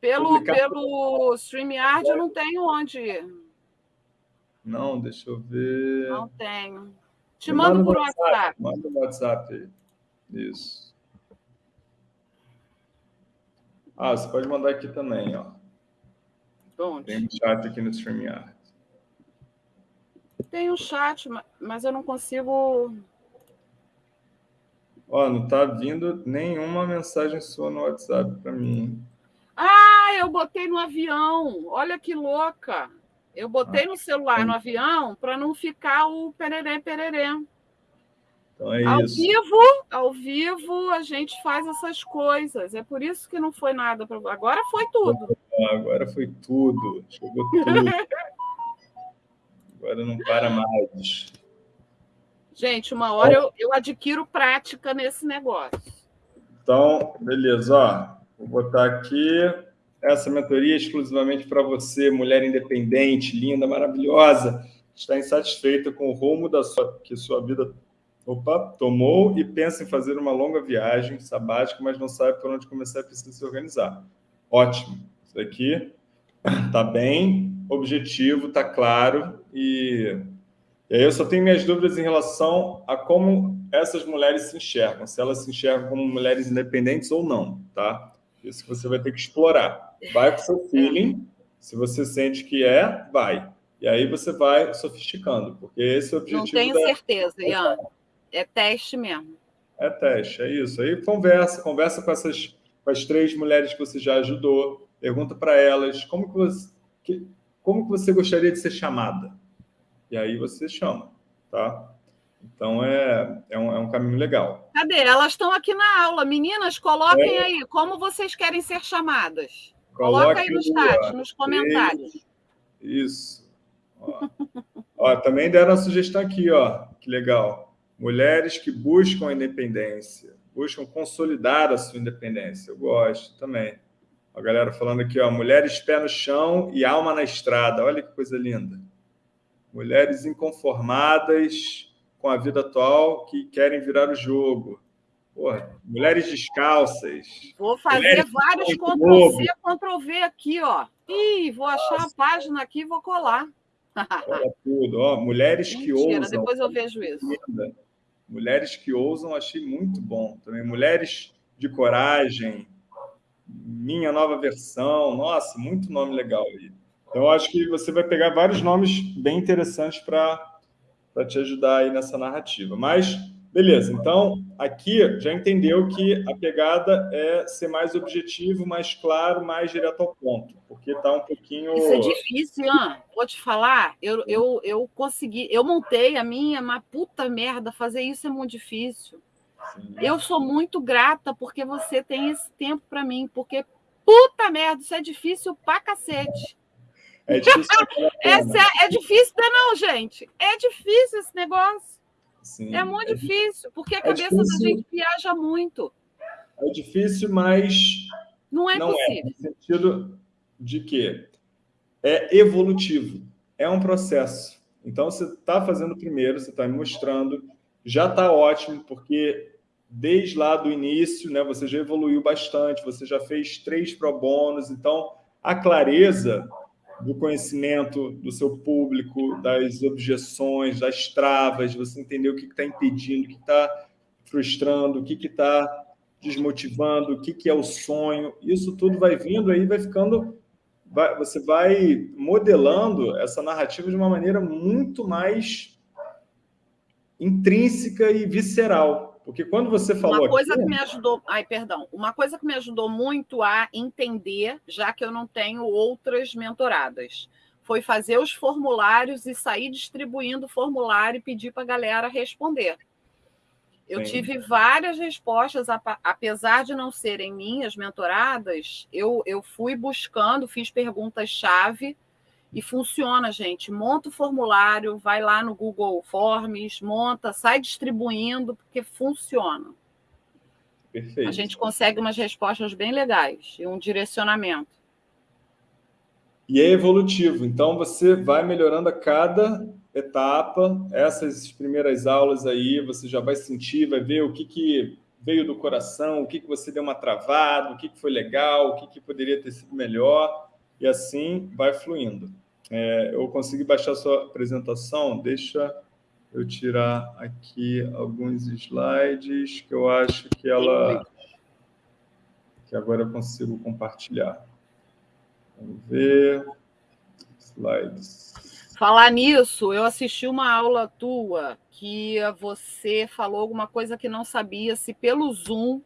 Pelo, pelo StreamYard eu não tenho onde. Não, deixa eu ver. Não tenho. Te mando manda por WhatsApp. WhatsApp. Manda no WhatsApp aí. Isso. Ah, você pode mandar aqui também, ó. Onde? Tem um chat aqui no StreamYard. Tem um chat, mas eu não consigo... Ó, não tá vindo nenhuma mensagem sua no WhatsApp para mim. Ah, eu botei no avião. Olha que louca. Eu botei ah, no celular no avião para não ficar o pererê pererê. Então é ao isso. vivo, ao vivo a gente faz essas coisas. É por isso que não foi nada. Pra... Agora foi tudo. Agora foi tudo. Chegou tudo. Agora não para mais. Gente, uma hora eu, eu adquiro prática nesse negócio. Então, beleza. Ó, vou botar aqui essa mentoria exclusivamente para você, mulher independente, linda, maravilhosa, está insatisfeita com o rumo da sua, que sua vida opa, tomou e pensa em fazer uma longa viagem sabática, mas não sabe por onde começar e precisa se organizar. Ótimo. Isso aqui está bem objetivo, está claro e, e aí eu só tenho minhas dúvidas em relação a como essas mulheres se enxergam, se elas se enxergam como mulheres independentes ou não, tá? Isso que você vai ter que explorar. Vai com o seu feeling, se você sente que é, vai. E aí você vai sofisticando, porque esse é o objetivo. Não tenho da... certeza, Ian. É teste mesmo. É teste, é isso. Aí conversa, conversa com essas com as três mulheres que você já ajudou, pergunta para elas como que você que, como que você gostaria de ser chamada. E aí você chama, tá? Então é, é, um, é um caminho legal. Cadê? Elas estão aqui na aula. Meninas, coloquem é. aí como vocês querem ser chamadas. Coloca aí no chat, nos comentários. Isso. Ó. ó, também deram a sugestão aqui, ó. Que legal. Mulheres que buscam a independência, buscam consolidar a sua independência. Eu gosto também. A galera falando aqui, ó, mulheres pé no chão e alma na estrada. Olha que coisa linda. Mulheres inconformadas com a vida atual que querem virar o jogo. Porra, mulheres descalças. Vou fazer vários Ctrl-C, Ctrl-V aqui, ó. Ih, vou achar Nossa. a página aqui e vou colar. Olha tudo, ó. Mulheres Mentira, que ousam. depois eu vejo isso. Mulheres que ousam, achei muito bom também. Mulheres de coragem, minha nova versão. Nossa, muito nome legal aí. Então, acho que você vai pegar vários nomes bem interessantes para te ajudar aí nessa narrativa. Mas Beleza, então aqui já entendeu que a pegada é ser mais objetivo, mais claro, mais direto ao ponto, porque está um pouquinho. Isso é difícil, Ian. Vou te falar, eu, eu, eu consegui, eu montei a minha, mas puta merda, fazer isso é muito difícil. Sim. Eu sou muito grata porque você tem esse tempo para mim, porque puta merda, isso é difícil pra cacete. É difícil. Essa é, é difícil, não, gente. É difícil esse negócio. Sim, é muito é difícil, porque a é cabeça difícil, da gente viaja muito. É difícil, mas não é não possível. É, no sentido de que é evolutivo, é um processo. Então, você está fazendo primeiro, você está me mostrando, já está ótimo, porque desde lá do início, né, você já evoluiu bastante, você já fez três pro bônus, então a clareza do conhecimento do seu público, das objeções, das travas, você entender o que está impedindo, o que está frustrando, o que está desmotivando, o que, que é o sonho. Isso tudo vai vindo aí, vai ficando. Vai, você vai modelando essa narrativa de uma maneira muito mais intrínseca e visceral. Porque quando você falou uma coisa aqui... que me ajudou, ai, perdão, uma coisa que me ajudou muito a entender, já que eu não tenho outras mentoradas, foi fazer os formulários e sair distribuindo o formulário e pedir para a galera responder. Eu Sim. tive várias respostas, apesar de não serem minhas mentoradas, eu, eu fui buscando, fiz perguntas-chave e funciona, gente. Monta o formulário, vai lá no Google Forms, monta, sai distribuindo, porque funciona. Perfeito. A gente consegue umas respostas bem legais e um direcionamento. E é evolutivo, então você vai melhorando a cada etapa. Essas primeiras aulas aí, você já vai sentir, vai ver o que, que veio do coração, o que, que você deu uma travada, o que, que foi legal, o que, que poderia ter sido melhor, e assim vai fluindo. É, eu consegui baixar sua apresentação. Deixa eu tirar aqui alguns slides que eu acho que ela que agora eu consigo compartilhar. Vamos ver. Slides. Falar nisso, eu assisti uma aula tua que você falou alguma coisa que não sabia se pelo Zoom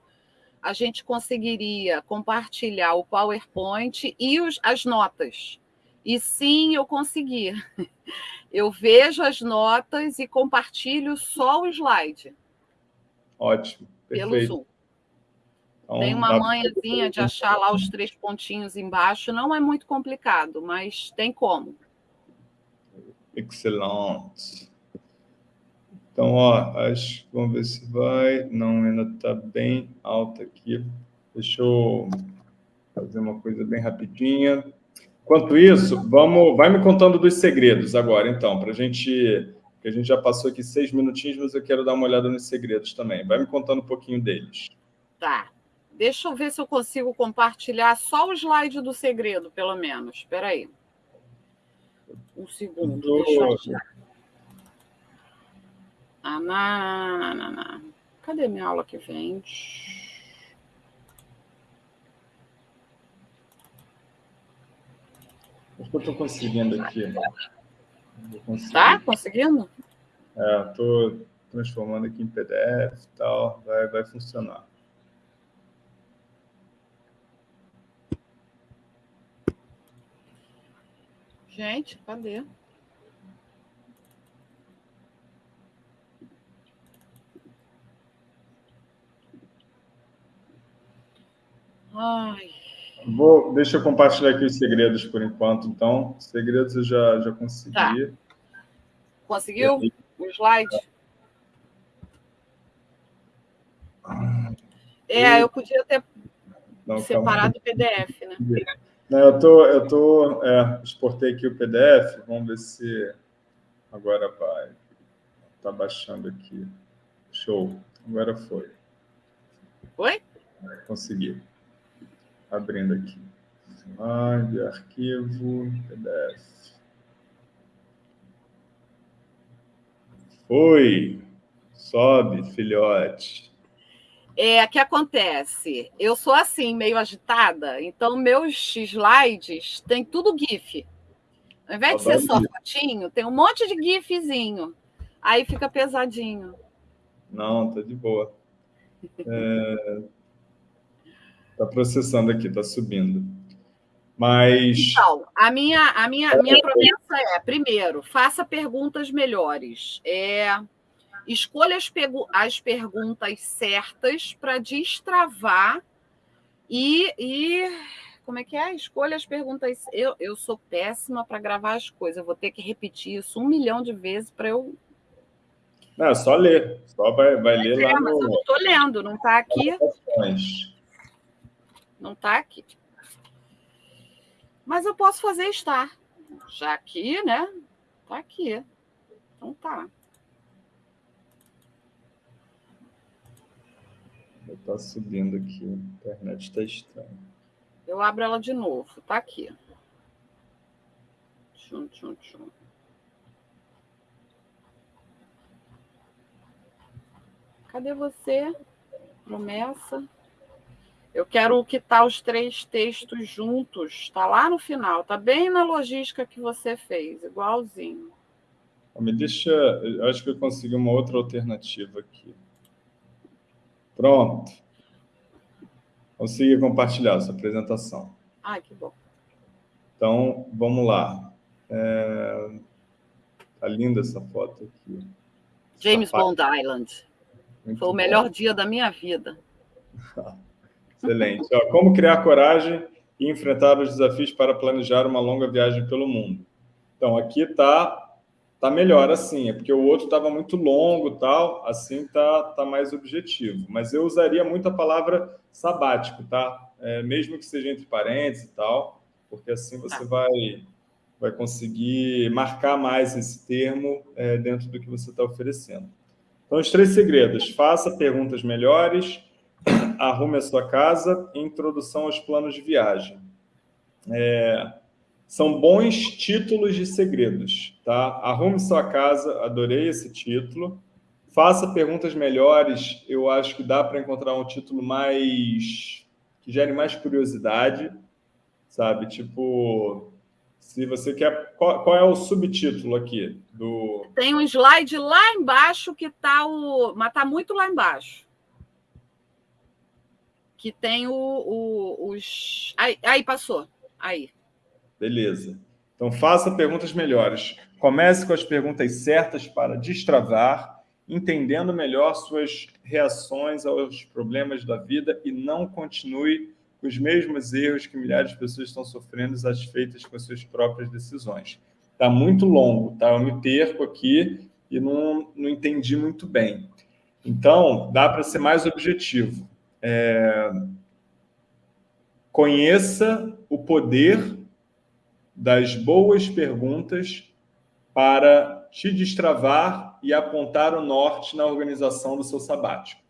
a gente conseguiria compartilhar o PowerPoint e os, as notas. E sim, eu consegui. Eu vejo as notas e compartilho só o slide. Ótimo. Perfeito. Pelo Zoom. Então, tem uma manhãzinha de achar lá os três pontinhos embaixo. Não é muito complicado, mas tem como. Excelente. Então, ó, acho, vamos ver se vai. Não, ainda está bem alta aqui. Deixa eu fazer uma coisa bem rapidinha. Enquanto isso, vamos, vai me contando dos segredos agora, então, para a gente, a gente já passou aqui seis minutinhos, mas eu quero dar uma olhada nos segredos também. Vai me contando um pouquinho deles. Tá. Deixa eu ver se eu consigo compartilhar só o slide do segredo, pelo menos. Espera aí. Um segundo. Do... Deixa eu achar. Ah. Cadê minha aula que vem? Acho que eu estou conseguindo aqui. Tá conseguindo? É, estou transformando aqui em PDF e tal. Vai, vai funcionar. Gente, cadê? Ai. Vou, deixa eu compartilhar aqui os segredos por enquanto, então. Segredos eu já, já consegui. Tá. Conseguiu o slide? É, eu podia ter Não, Separado do PDF, né? Não, eu tô, eu tô, é, exportei aqui o PDF, vamos ver se agora vai. Tá baixando aqui. Show. Agora foi. Oi? Consegui. Abrindo aqui. Slide, arquivo, PDF. Oi. Sobe, filhote. É, que acontece? Eu sou assim, meio agitada, então meus slides tem tudo GIF. Ao invés de ser só fotinho, tem um monte de GIFzinho. Aí fica pesadinho. Não, tá de boa. É... Tá processando aqui, tá subindo. Mas. Então, a minha, a minha, minha promessa é: primeiro, faça perguntas melhores. É, escolha as, as perguntas certas para destravar e, e. Como é que é? Escolha as perguntas. Eu, eu sou péssima para gravar as coisas. Eu vou ter que repetir isso um milhão de vezes para eu não, é só ler. Só vai, vai ler é, lá mas no... eu não estou lendo, não está aqui. Não está aqui. Mas eu posso fazer estar. Já aqui, né? Está aqui. Então tá. Está subindo aqui. A internet está estranha. Eu abro ela de novo. Está aqui. Tchum, tchum, tchum. Cadê você? Promessa. Eu quero quitar os três textos juntos. Está lá no final. Está bem na logística que você fez, igualzinho. Me deixa. Eu acho que eu consegui uma outra alternativa aqui. Pronto. Consegui compartilhar essa apresentação. Ai, que bom. Então, vamos lá. É... Tá linda essa foto aqui. James Bond Island. Muito Foi o melhor bom. dia da minha vida. Excelente. Ó, como criar coragem e enfrentar os desafios para planejar uma longa viagem pelo mundo. Então, aqui está tá melhor assim, é porque o outro estava muito longo tal, assim tá, tá mais objetivo. Mas eu usaria muito a palavra sabático, tá? É, mesmo que seja entre parênteses e tal, porque assim você tá. vai, vai conseguir marcar mais esse termo é, dentro do que você está oferecendo. Então, os três segredos. Faça perguntas melhores, arrume a sua casa introdução aos planos de viagem. É, são bons títulos de segredos, tá? Arrume sua casa, adorei esse título. Faça perguntas melhores, eu acho que dá para encontrar um título mais... que gere mais curiosidade, sabe? Tipo, se você quer. Qual, qual, é o subtítulo aqui do. Tem um slide lá embaixo que está o. Mas está muito lá embaixo. Que tem o, o, os. Aí, aí, passou. Aí. Beleza. Então faça perguntas melhores. Comece com as perguntas certas para destravar, entendendo melhor suas reações aos problemas da vida e não continue os mesmos erros que milhares de pessoas estão sofrendo satisfeitas com as suas próprias decisões. Está muito longo, tá? Eu me perco aqui e não, não entendi muito bem. Então, dá para ser mais objetivo. É... Conheça o poder das boas perguntas para te destravar e apontar o norte na organização do seu sabático.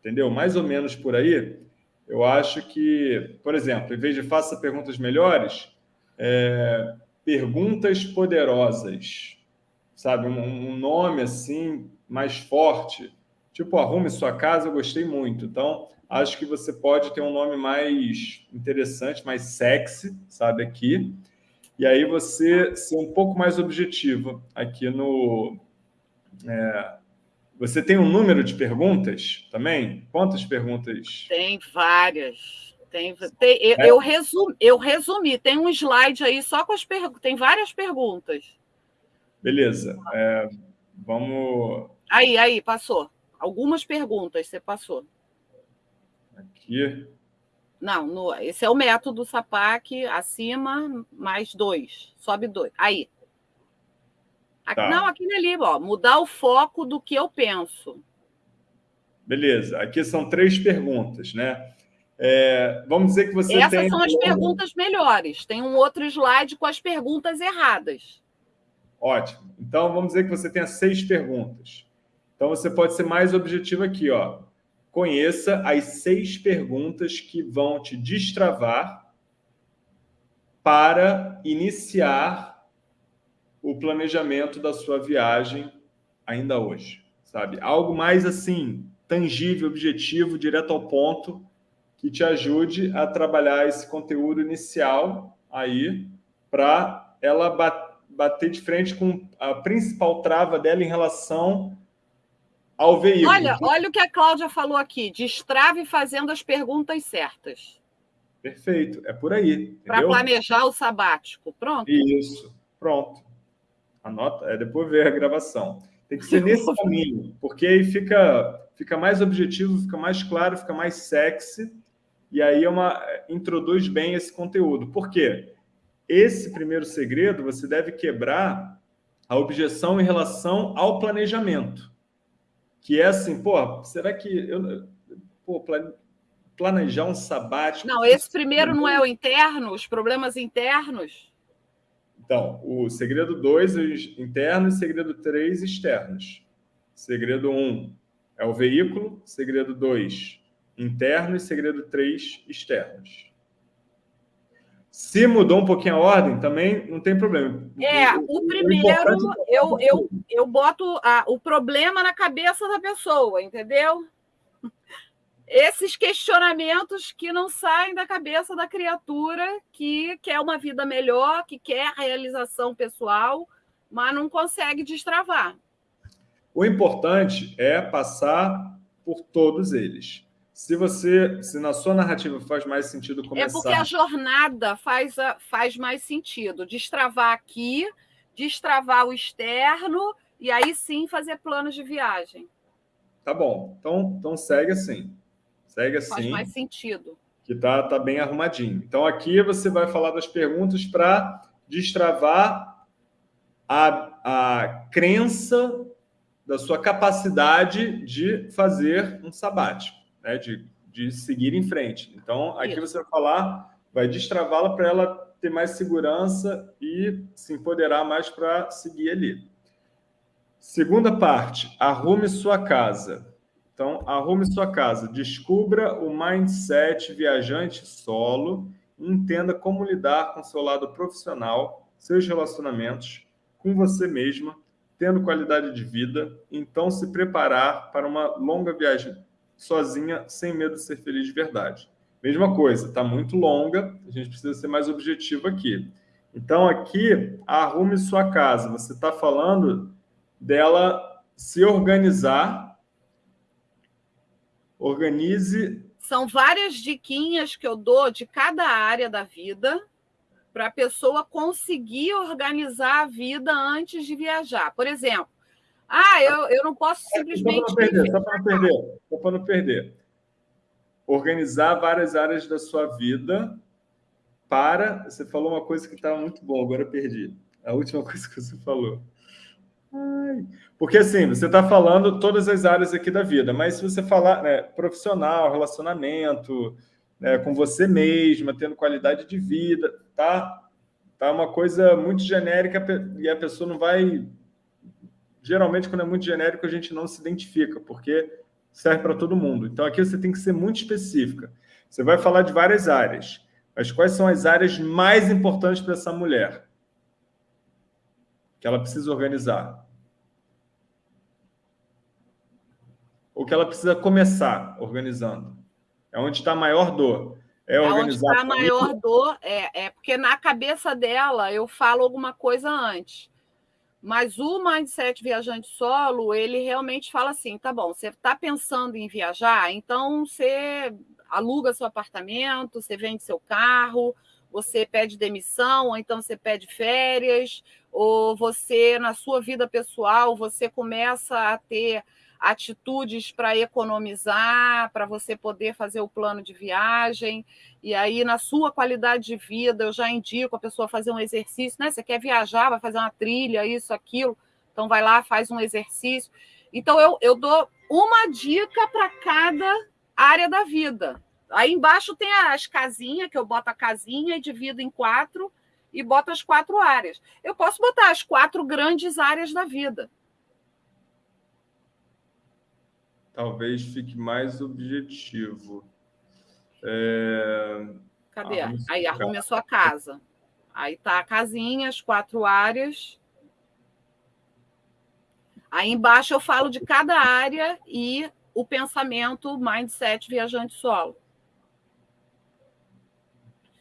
Entendeu? Mais ou menos por aí. Eu acho que, por exemplo, em vez de faça perguntas melhores, é, perguntas poderosas, sabe? Um, um, nome assim mais forte, tipo arrume sua casa, eu gostei muito. Então, acho que você pode ter um nome mais interessante, mais sexy, sabe? Aqui. E aí você ser um pouco mais objetivo aqui no, é, você tem um número de perguntas também? Quantas perguntas? Tem várias. Tem, tem eu, é? eu, resumi, eu resumi, tem um slide aí só com as perguntas. Tem várias perguntas. Beleza. É, vamos. Aí, aí, passou. Algumas perguntas você passou. Aqui. Não, no, esse é o método SAPAC, acima, mais dois. Sobe dois. Aí. Tá. Não, aquele ali, ó, mudar o foco do que eu penso. Beleza. Aqui são três perguntas, né? É, vamos dizer que você Essas tem... são as perguntas melhores. Tem um outro slide com as perguntas erradas. Ótimo. Então, vamos dizer que você tenha seis perguntas. Então, você pode ser mais objetivo aqui. Ó. Conheça as seis perguntas que vão te destravar para iniciar o planejamento da sua viagem ainda hoje. Sabe? Algo mais assim, tangível, objetivo, direto ao ponto, que te ajude a trabalhar esse conteúdo inicial aí para ela bater de frente com a principal trava dela em relação ao veículo. Olha, olha o que a Cláudia falou aqui, destrave fazendo as perguntas certas. Perfeito, é por aí. Para planejar o sabático, pronto. Isso, pronto. Anota, é depois ver a gravação. Tem que ser nesse caminho, porque aí fica, fica mais objetivo, fica mais claro, fica mais sexy e aí é uma, introduz bem esse conteúdo. Por quê? Esse primeiro segredo você deve quebrar a objeção em relação ao planejamento. Que é assim, pô, será que eu pô, planejar um sabático? Não, esse primeiro não é o interno, os problemas internos. Então, o segredo 2, internos, segredo 3, externos. Segredo 1 um, é o veículo, segredo 2, interno e segredo 3 externos. Se mudou um pouquinho a ordem, também não tem problema. É, o, o primeiro, eu, eu, eu boto a, o problema na cabeça da pessoa, entendeu? Esses questionamentos que não saem da cabeça da criatura que quer uma vida melhor, que quer realização pessoal, mas não consegue destravar. O importante é passar por todos eles. Se você, se na sua narrativa faz mais sentido começar... É porque a jornada faz, a, faz mais sentido. Destravar aqui, destravar o externo e aí sim fazer planos de viagem. Tá bom. Então, então segue assim. Segue assim. Faz mais sentido. Que tá, tá bem arrumadinho. Então aqui você vai falar das perguntas para destravar a, a crença da sua capacidade de fazer um sabático né, de, de seguir em frente. Então, aqui Isso. você vai falar, vai destravá-la para ela ter mais segurança e se empoderar mais para seguir ali. Segunda parte, arrume sua casa. Então, arrume sua casa, descubra o mindset viajante solo entenda como lidar com seu lado profissional, seus relacionamentos, com você mesma, tendo qualidade de vida, então se preparar para uma longa viagem sozinha, sem medo de ser feliz de verdade. Mesma coisa, está muito longa, a gente precisa ser mais objetivo aqui. Então, aqui, arrume sua casa. Você está falando dela se organizar. Organize. São várias diquinhas que eu dou de cada área da vida para a pessoa conseguir organizar a vida antes de viajar. Por exemplo, ah, eu, eu não posso simplesmente. Só para não perder, só para não perder, só para não perder. Organizar várias áreas da sua vida para. Você falou uma coisa que estava muito bom, agora eu perdi. A última coisa que você falou. Ai. Porque assim, você está falando todas as áreas aqui da vida, mas se você falar né, profissional, relacionamento, né, com você mesma, tendo qualidade de vida, tá, tá uma coisa muito genérica e a pessoa não vai geralmente, quando é muito genérico, a gente não se identifica, porque serve para todo mundo. Então, aqui você tem que ser muito específica. Você vai falar de várias áreas, mas quais são as áreas mais importantes para essa mulher? Que ela precisa organizar. Ou que ela precisa começar organizando. É onde está a maior dor. É, organizar. É onde está a maior dor, é, é porque na cabeça dela eu falo alguma coisa antes. Mas o mindset viajante solo, ele realmente fala assim: tá bom, você está pensando em viajar, então você aluga seu apartamento, você vende seu carro, você pede demissão, ou então você pede férias, ou você, na sua vida pessoal, você começa a ter atitudes para economizar, para você poder fazer o plano de viagem. E aí, na sua qualidade de vida, eu já indico a pessoa fazer um exercício, né? Você quer viajar, vai fazer uma trilha, isso, aquilo. Então, vai lá, faz um exercício. Então, eu, eu dou uma dica para cada área da vida. Aí embaixo tem as casinhas, que eu boto a casinha e divido em quatro e boto as quatro áreas. Eu posso botar as quatro grandes áreas da vida. Talvez fique mais objetivo. É... Cadê? Aí arrume a sua casa. Aí tá a casinha, as quatro áreas. Aí embaixo eu falo de cada área e o pensamento mindset viajante solo.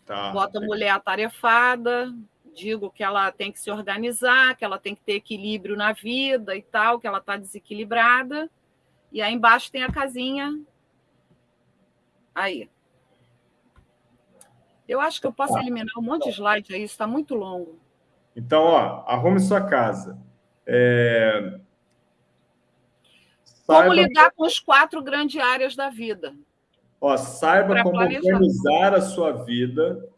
Tá. Bota a mulher atarefada, digo que ela tem que se organizar, que ela tem que ter equilíbrio na vida e tal, que ela está desequilibrada. E aí embaixo tem a casinha. Aí. Eu acho que eu posso eliminar um monte de slide aí, está muito longo. Então, ó, arrume sua casa. É... Como lidar com as quatro grandes áreas da vida. Ó, saiba como planejar. organizar a sua vida.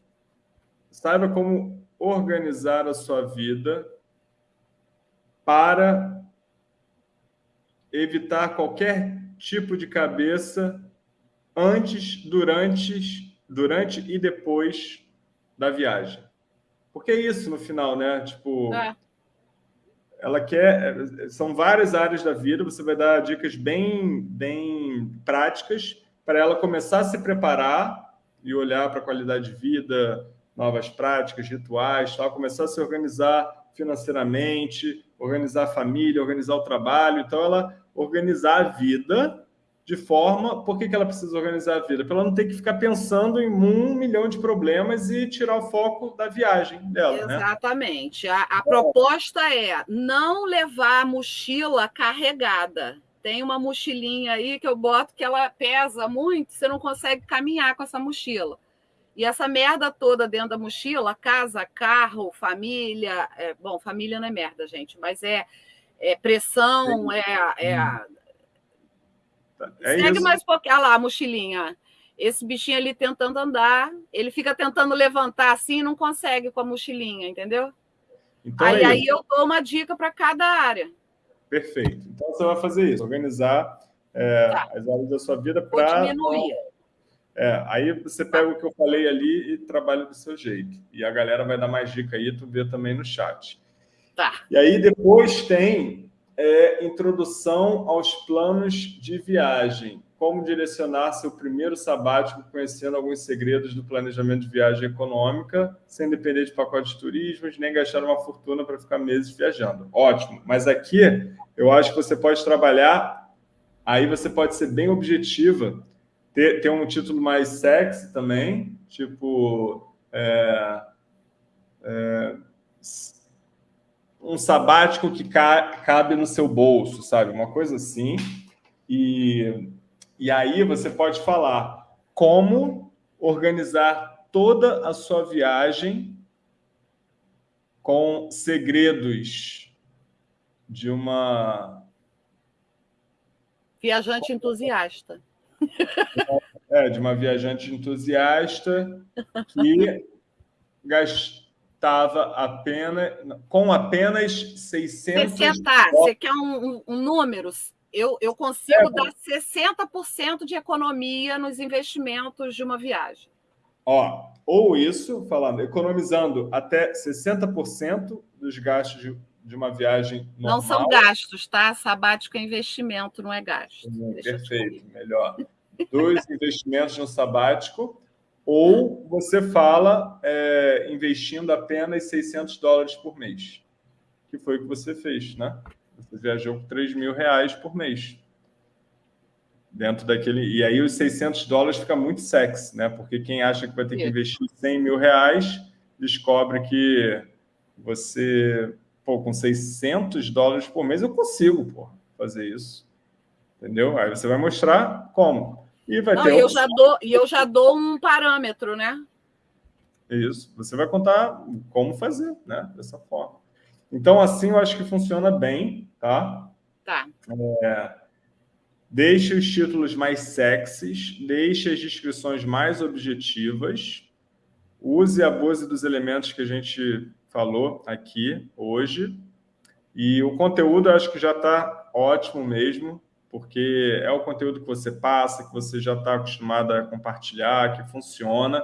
Saiba como organizar a sua vida para evitar qualquer tipo de cabeça antes, durante, durante e depois da viagem. Porque é isso no final, né? Tipo, é. ela quer. São várias áreas da vida, você vai dar dicas bem, bem práticas para ela começar a se preparar e olhar para a qualidade de vida, novas práticas, rituais, tal, começar a se organizar financeiramente, organizar a família, organizar o trabalho. Então, ela organizar a vida de forma... Por que, que ela precisa organizar a vida? Para ela não ter que ficar pensando em um milhão de problemas e tirar o foco da viagem dela. Né? Exatamente. Né? A, a proposta é não levar a mochila carregada. Tem uma mochilinha aí que eu boto que ela pesa muito, você não consegue caminhar com essa mochila. E essa merda toda dentro da mochila, casa, carro, família, é, bom, família não é merda, gente, mas é, é pressão, é, é, é segue isso. mais um pouquinho, olha lá a mochilinha. Esse bichinho ali tentando andar, ele fica tentando levantar assim e não consegue com a mochilinha, entendeu? Então aí, é aí eu dou uma dica para cada área. Perfeito. Então, você vai fazer isso, organizar é, tá. as áreas da sua vida para... diminuir. É, aí você pega o que eu falei ali e trabalha do seu jeito. E a galera vai dar mais dica aí, tu vê também no chat. Tá. E aí depois tem é, introdução aos planos de viagem. Como direcionar seu primeiro sabático conhecendo alguns segredos do planejamento de viagem econômica, sem depender de pacotes de turismo, nem gastar uma fortuna para ficar meses viajando. Ótimo. Mas aqui eu acho que você pode trabalhar, aí você pode ser bem objetiva, ter, ter um título mais sexy também, tipo... É, é, um sabático que ca cabe no seu bolso, sabe? Uma coisa assim. E, e aí você pode falar como organizar toda a sua viagem com segredos de uma... Viajante entusiasta. É, de uma viajante entusiasta que gastava apenas, com apenas 600 60, dólares. Você quer um, um, um número? Eu, eu consigo é, dar 60% de economia nos investimentos de uma viagem. Ó, ou isso, falando, economizando até 60% dos gastos de, de, uma viagem normal. Não são gastos, tá? Sabático é investimento, não é gasto. Hum, perfeito, melhor. Dos investimentos no sabático, ou você fala é, investindo apenas 600 dólares por mês, que foi o que você fez, né? Você viajou por 3 mil reais por mês. Dentro daquele... E aí os 600 dólares fica muito sexy, né? Porque quem acha que vai ter que investir 100 mil reais, descobre que você... Pô, com 600 dólares por mês eu consigo, pô, fazer isso. Entendeu? Aí você vai mostrar como. E vai Não, ter... eu já dou, e eu já dou um parâmetro, né? Isso. Você vai contar como fazer, né? Dessa forma. Então, assim, eu acho que funciona bem, tá? Tá. É, deixe os títulos mais sexys, deixe as descrições mais objetivas, use e abuse dos elementos que a gente falou aqui hoje, e o conteúdo eu acho que já está ótimo mesmo, porque é o conteúdo que você passa, que você já está acostumado a compartilhar, que funciona.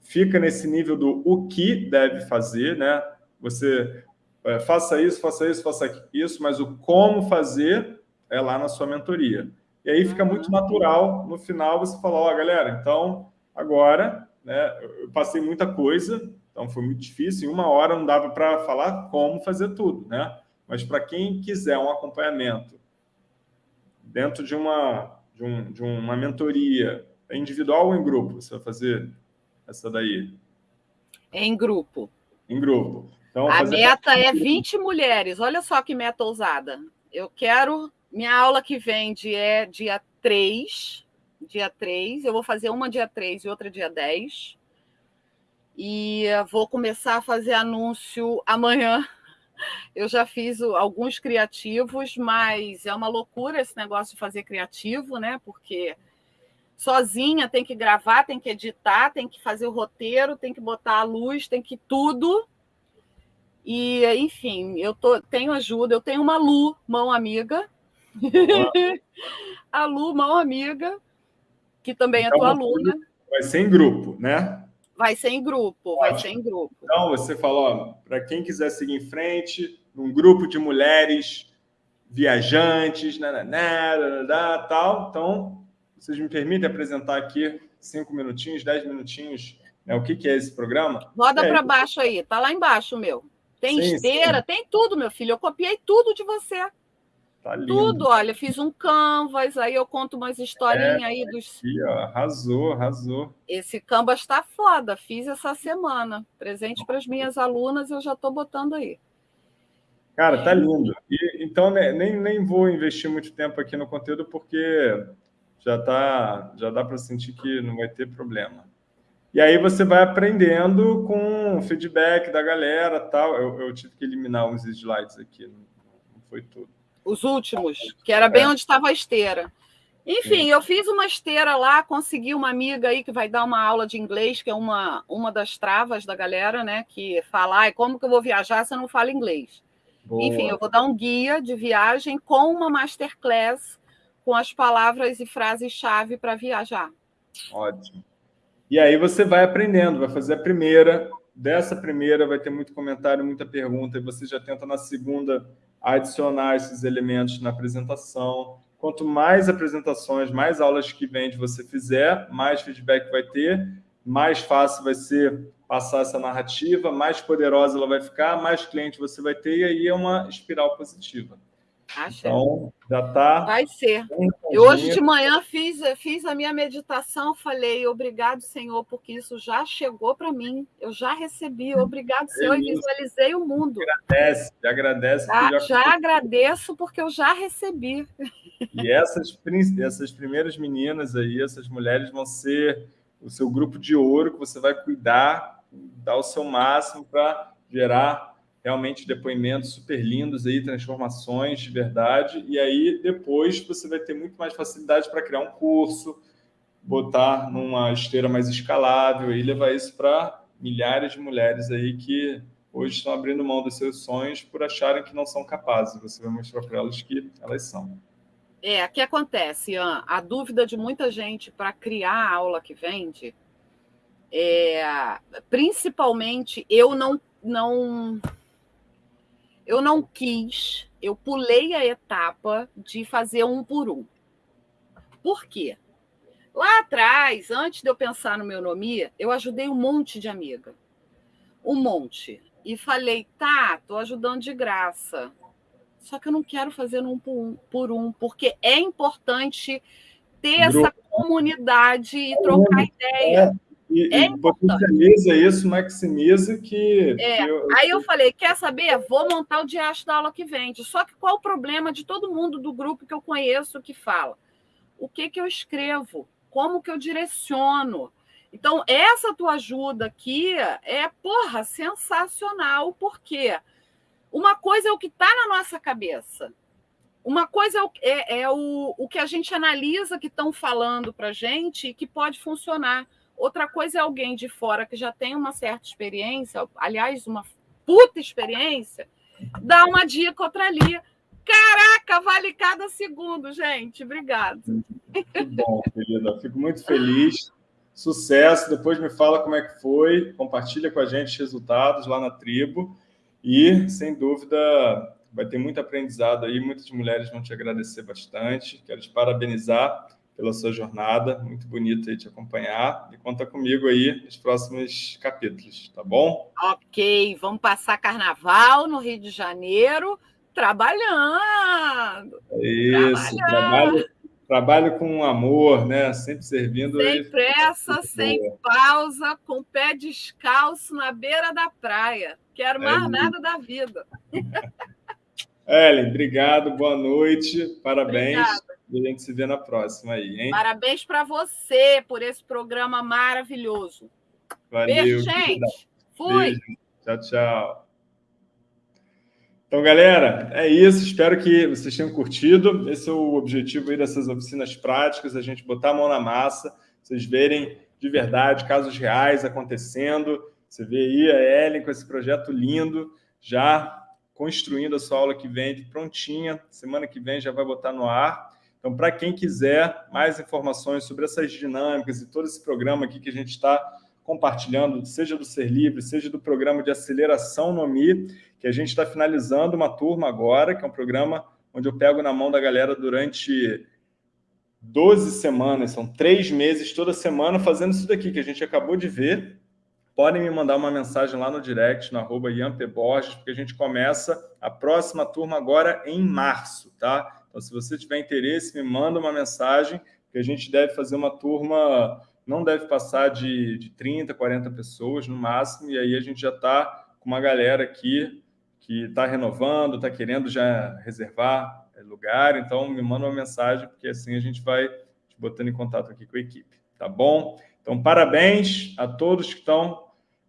Fica nesse nível do o que deve fazer, né? Você é, faça isso, faça isso, faça isso, mas o como fazer é lá na sua mentoria. E aí fica muito natural, no final você falar, ó, oh, galera, então agora, né, eu passei muita coisa, então foi muito difícil, em uma hora não dava para falar como fazer tudo, né? Mas para quem quiser um acompanhamento dentro de uma, de, um, de uma mentoria, é individual ou em grupo? Você vai fazer essa daí? É em grupo. Em grupo. Então, a meta é 20 mulheres. Olha só que meta ousada. Eu quero. Minha aula que vem é dia 3. Dia 3. Eu vou fazer uma dia 3 e outra dia 10. E vou começar a fazer anúncio amanhã. Eu já fiz alguns criativos, mas é uma loucura esse negócio de fazer criativo, né? Porque sozinha tem que gravar, tem que editar, tem que fazer o roteiro, tem que botar a luz, tem que tudo. E, enfim, eu tô, tenho ajuda, eu tenho uma Lu, mão amiga. a Lu, mão amiga, que também é então, é tua aluna. Vai ser em grupo, né? Vai ser em grupo, vai ser em grupo. Então, você falou, para quem quiser seguir em frente, um grupo de mulheres viajantes, nananá, tal. Então, vocês me permitem apresentar aqui cinco minutinhos, dez minutinhos, né, o que, que é esse programa? Roda é, para baixo aí, tá lá embaixo o meu. Tem sim, esteira, sim. tem tudo, meu filho. Eu copiei tudo de você. Tá lindo. Tudo, olha, fiz um canvas, aí eu conto umas historinhas é, aí dos. Aqui, ó, arrasou, arrasou. Esse canvas está foda, fiz essa semana. Presente para as minhas alunas, eu já estou botando aí. Cara, tá lindo. E, então, né, nem, nem vou investir muito tempo aqui no conteúdo, porque já, tá, já dá para sentir que não vai ter problema. E aí você vai aprendendo com o feedback da galera tal. Eu, eu tive que eliminar uns slides aqui, não foi tudo. Os últimos, que era bem é. onde estava a esteira. Enfim, eu fiz uma esteira lá, consegui uma amiga aí que vai dar uma aula de inglês, que é uma, uma das travas da galera, né? Que fala, ah, como que eu vou viajar se eu não falo inglês? Boa. Enfim, eu vou dar um guia de viagem com uma masterclass com as palavras e frases-chave para viajar. Ótimo. E aí você vai aprendendo, vai fazer a primeira, dessa primeira vai ter muito comentário, muita pergunta, e você já tenta na segunda adicionar esses elementos na apresentação. Quanto mais apresentações, mais aulas que vende você fizer, mais feedback vai ter, mais fácil vai ser passar essa narrativa, mais poderosa ela vai ficar, mais cliente você vai ter, e aí é uma espiral positiva. Acho. Então, já está. Vai ser. Eu hoje de manhã fiz, fiz a minha meditação, falei, obrigado, Senhor, porque isso já chegou para mim, eu já recebi, obrigado, Senhor, e visualizei o mundo. Agradece, agradece. Já, já, já agradeço porque eu já recebi. E essas, essas primeiras meninas aí, essas mulheres vão ser o seu grupo de ouro que você vai cuidar, dar o seu máximo para gerar realmente depoimentos super lindos aí, transformações de verdade, e aí depois você vai ter muito mais facilidade para criar um curso, botar numa esteira mais escalável e levar isso para milhares de mulheres aí que hoje estão abrindo mão dos seus sonhos por acharem que não são capazes. Você vai mostrar para elas que elas são. É, o que acontece, Ian? A dúvida de muita gente para criar a aula que vende, é, principalmente eu não, não eu não quis, eu pulei a etapa de fazer um por um. Por quê? Lá atrás, antes de eu pensar no meu nome, eu ajudei um monte de amiga. Um monte. E falei, tá, tô ajudando de graça. Só que eu não quero fazer um por um, por um porque é importante ter essa comunidade e trocar ideia. É. E, é e potencializa isso, maximiza que. É. que eu, Aí eu falei: quer saber? Vou montar o diacho da aula que vende. Só que qual o problema de todo mundo do grupo que eu conheço que fala? O que, que eu escrevo? Como que eu direciono? Então, essa tua ajuda aqui é, porra, sensacional, porque uma coisa é o que está na nossa cabeça. Uma coisa é o, é, é o, o que a gente analisa que estão falando para gente e que pode funcionar. Outra coisa é alguém de fora que já tem uma certa experiência, aliás, uma puta experiência, dar uma dica outra ali. Caraca, vale cada segundo, gente. Obrigado. Muito bom, querida. Fico muito feliz. Sucesso. Depois me fala como é que foi. Compartilha com a gente os resultados lá na tribo. E, sem dúvida, vai ter muito aprendizado aí. Muitas mulheres vão te agradecer bastante. Quero te parabenizar pela sua jornada. Muito bonito aí te acompanhar. E conta comigo aí nos próximos capítulos, tá bom? Ok. Vamos passar carnaval no Rio de Janeiro trabalhando. Isso, trabalhando. trabalho, trabalho com amor, né? Sempre servindo. Sem pressa, sem pausa, com o pé descalço na beira da praia. Quero é mais é nada da vida. Ellen, obrigado, boa noite, parabéns. Obrigada. E a gente se vê na próxima aí, hein? Parabéns para você por esse programa maravilhoso. Valeu. Beijo, gente. Fui. Beijo. Tchau, tchau. Então, galera, é isso. Espero que vocês tenham curtido. Esse é o objetivo aí dessas oficinas práticas, a gente botar a mão na massa, vocês verem de verdade casos reais acontecendo. Você vê aí a Ellen com esse projeto lindo, já construindo a sua aula que vem prontinha. Semana que vem já vai botar no ar. Então, para quem quiser mais informações sobre essas dinâmicas e todo esse programa aqui que a gente está compartilhando, seja do Ser Livre, seja do programa de aceleração no Mi, que a gente está finalizando uma turma agora, que é um programa onde eu pego na mão da galera durante 12 semanas, são três meses toda semana fazendo isso daqui que a gente acabou de ver. Podem me mandar uma mensagem lá no direct, no arroba Borges, porque a gente começa a próxima turma agora em março, tá? Então, se você tiver interesse, me manda uma mensagem, que a gente deve fazer uma turma não deve passar de, de 30, 40 pessoas no máximo, e aí a gente já está com uma galera aqui que está renovando, está querendo já reservar é, lugar, então me manda uma mensagem, porque assim a gente vai te botando em contato aqui com a equipe, tá bom? Então, parabéns a todos que estão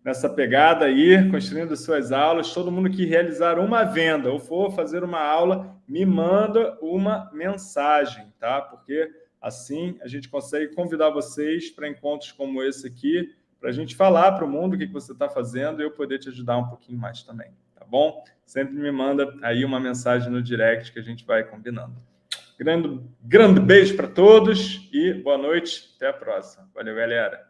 nessa pegada aí, construindo suas aulas, todo mundo que realizar uma venda ou for fazer uma aula, me manda uma mensagem, tá? Porque Assim, a gente consegue convidar vocês para encontros como esse aqui, para a gente falar para o mundo o que, você está fazendo e eu poder te ajudar um pouquinho mais também, tá bom? Sempre me manda aí uma mensagem no direct que a gente vai combinando. Grande, grande beijo para todos e boa noite. Até a próxima. Valeu, galera.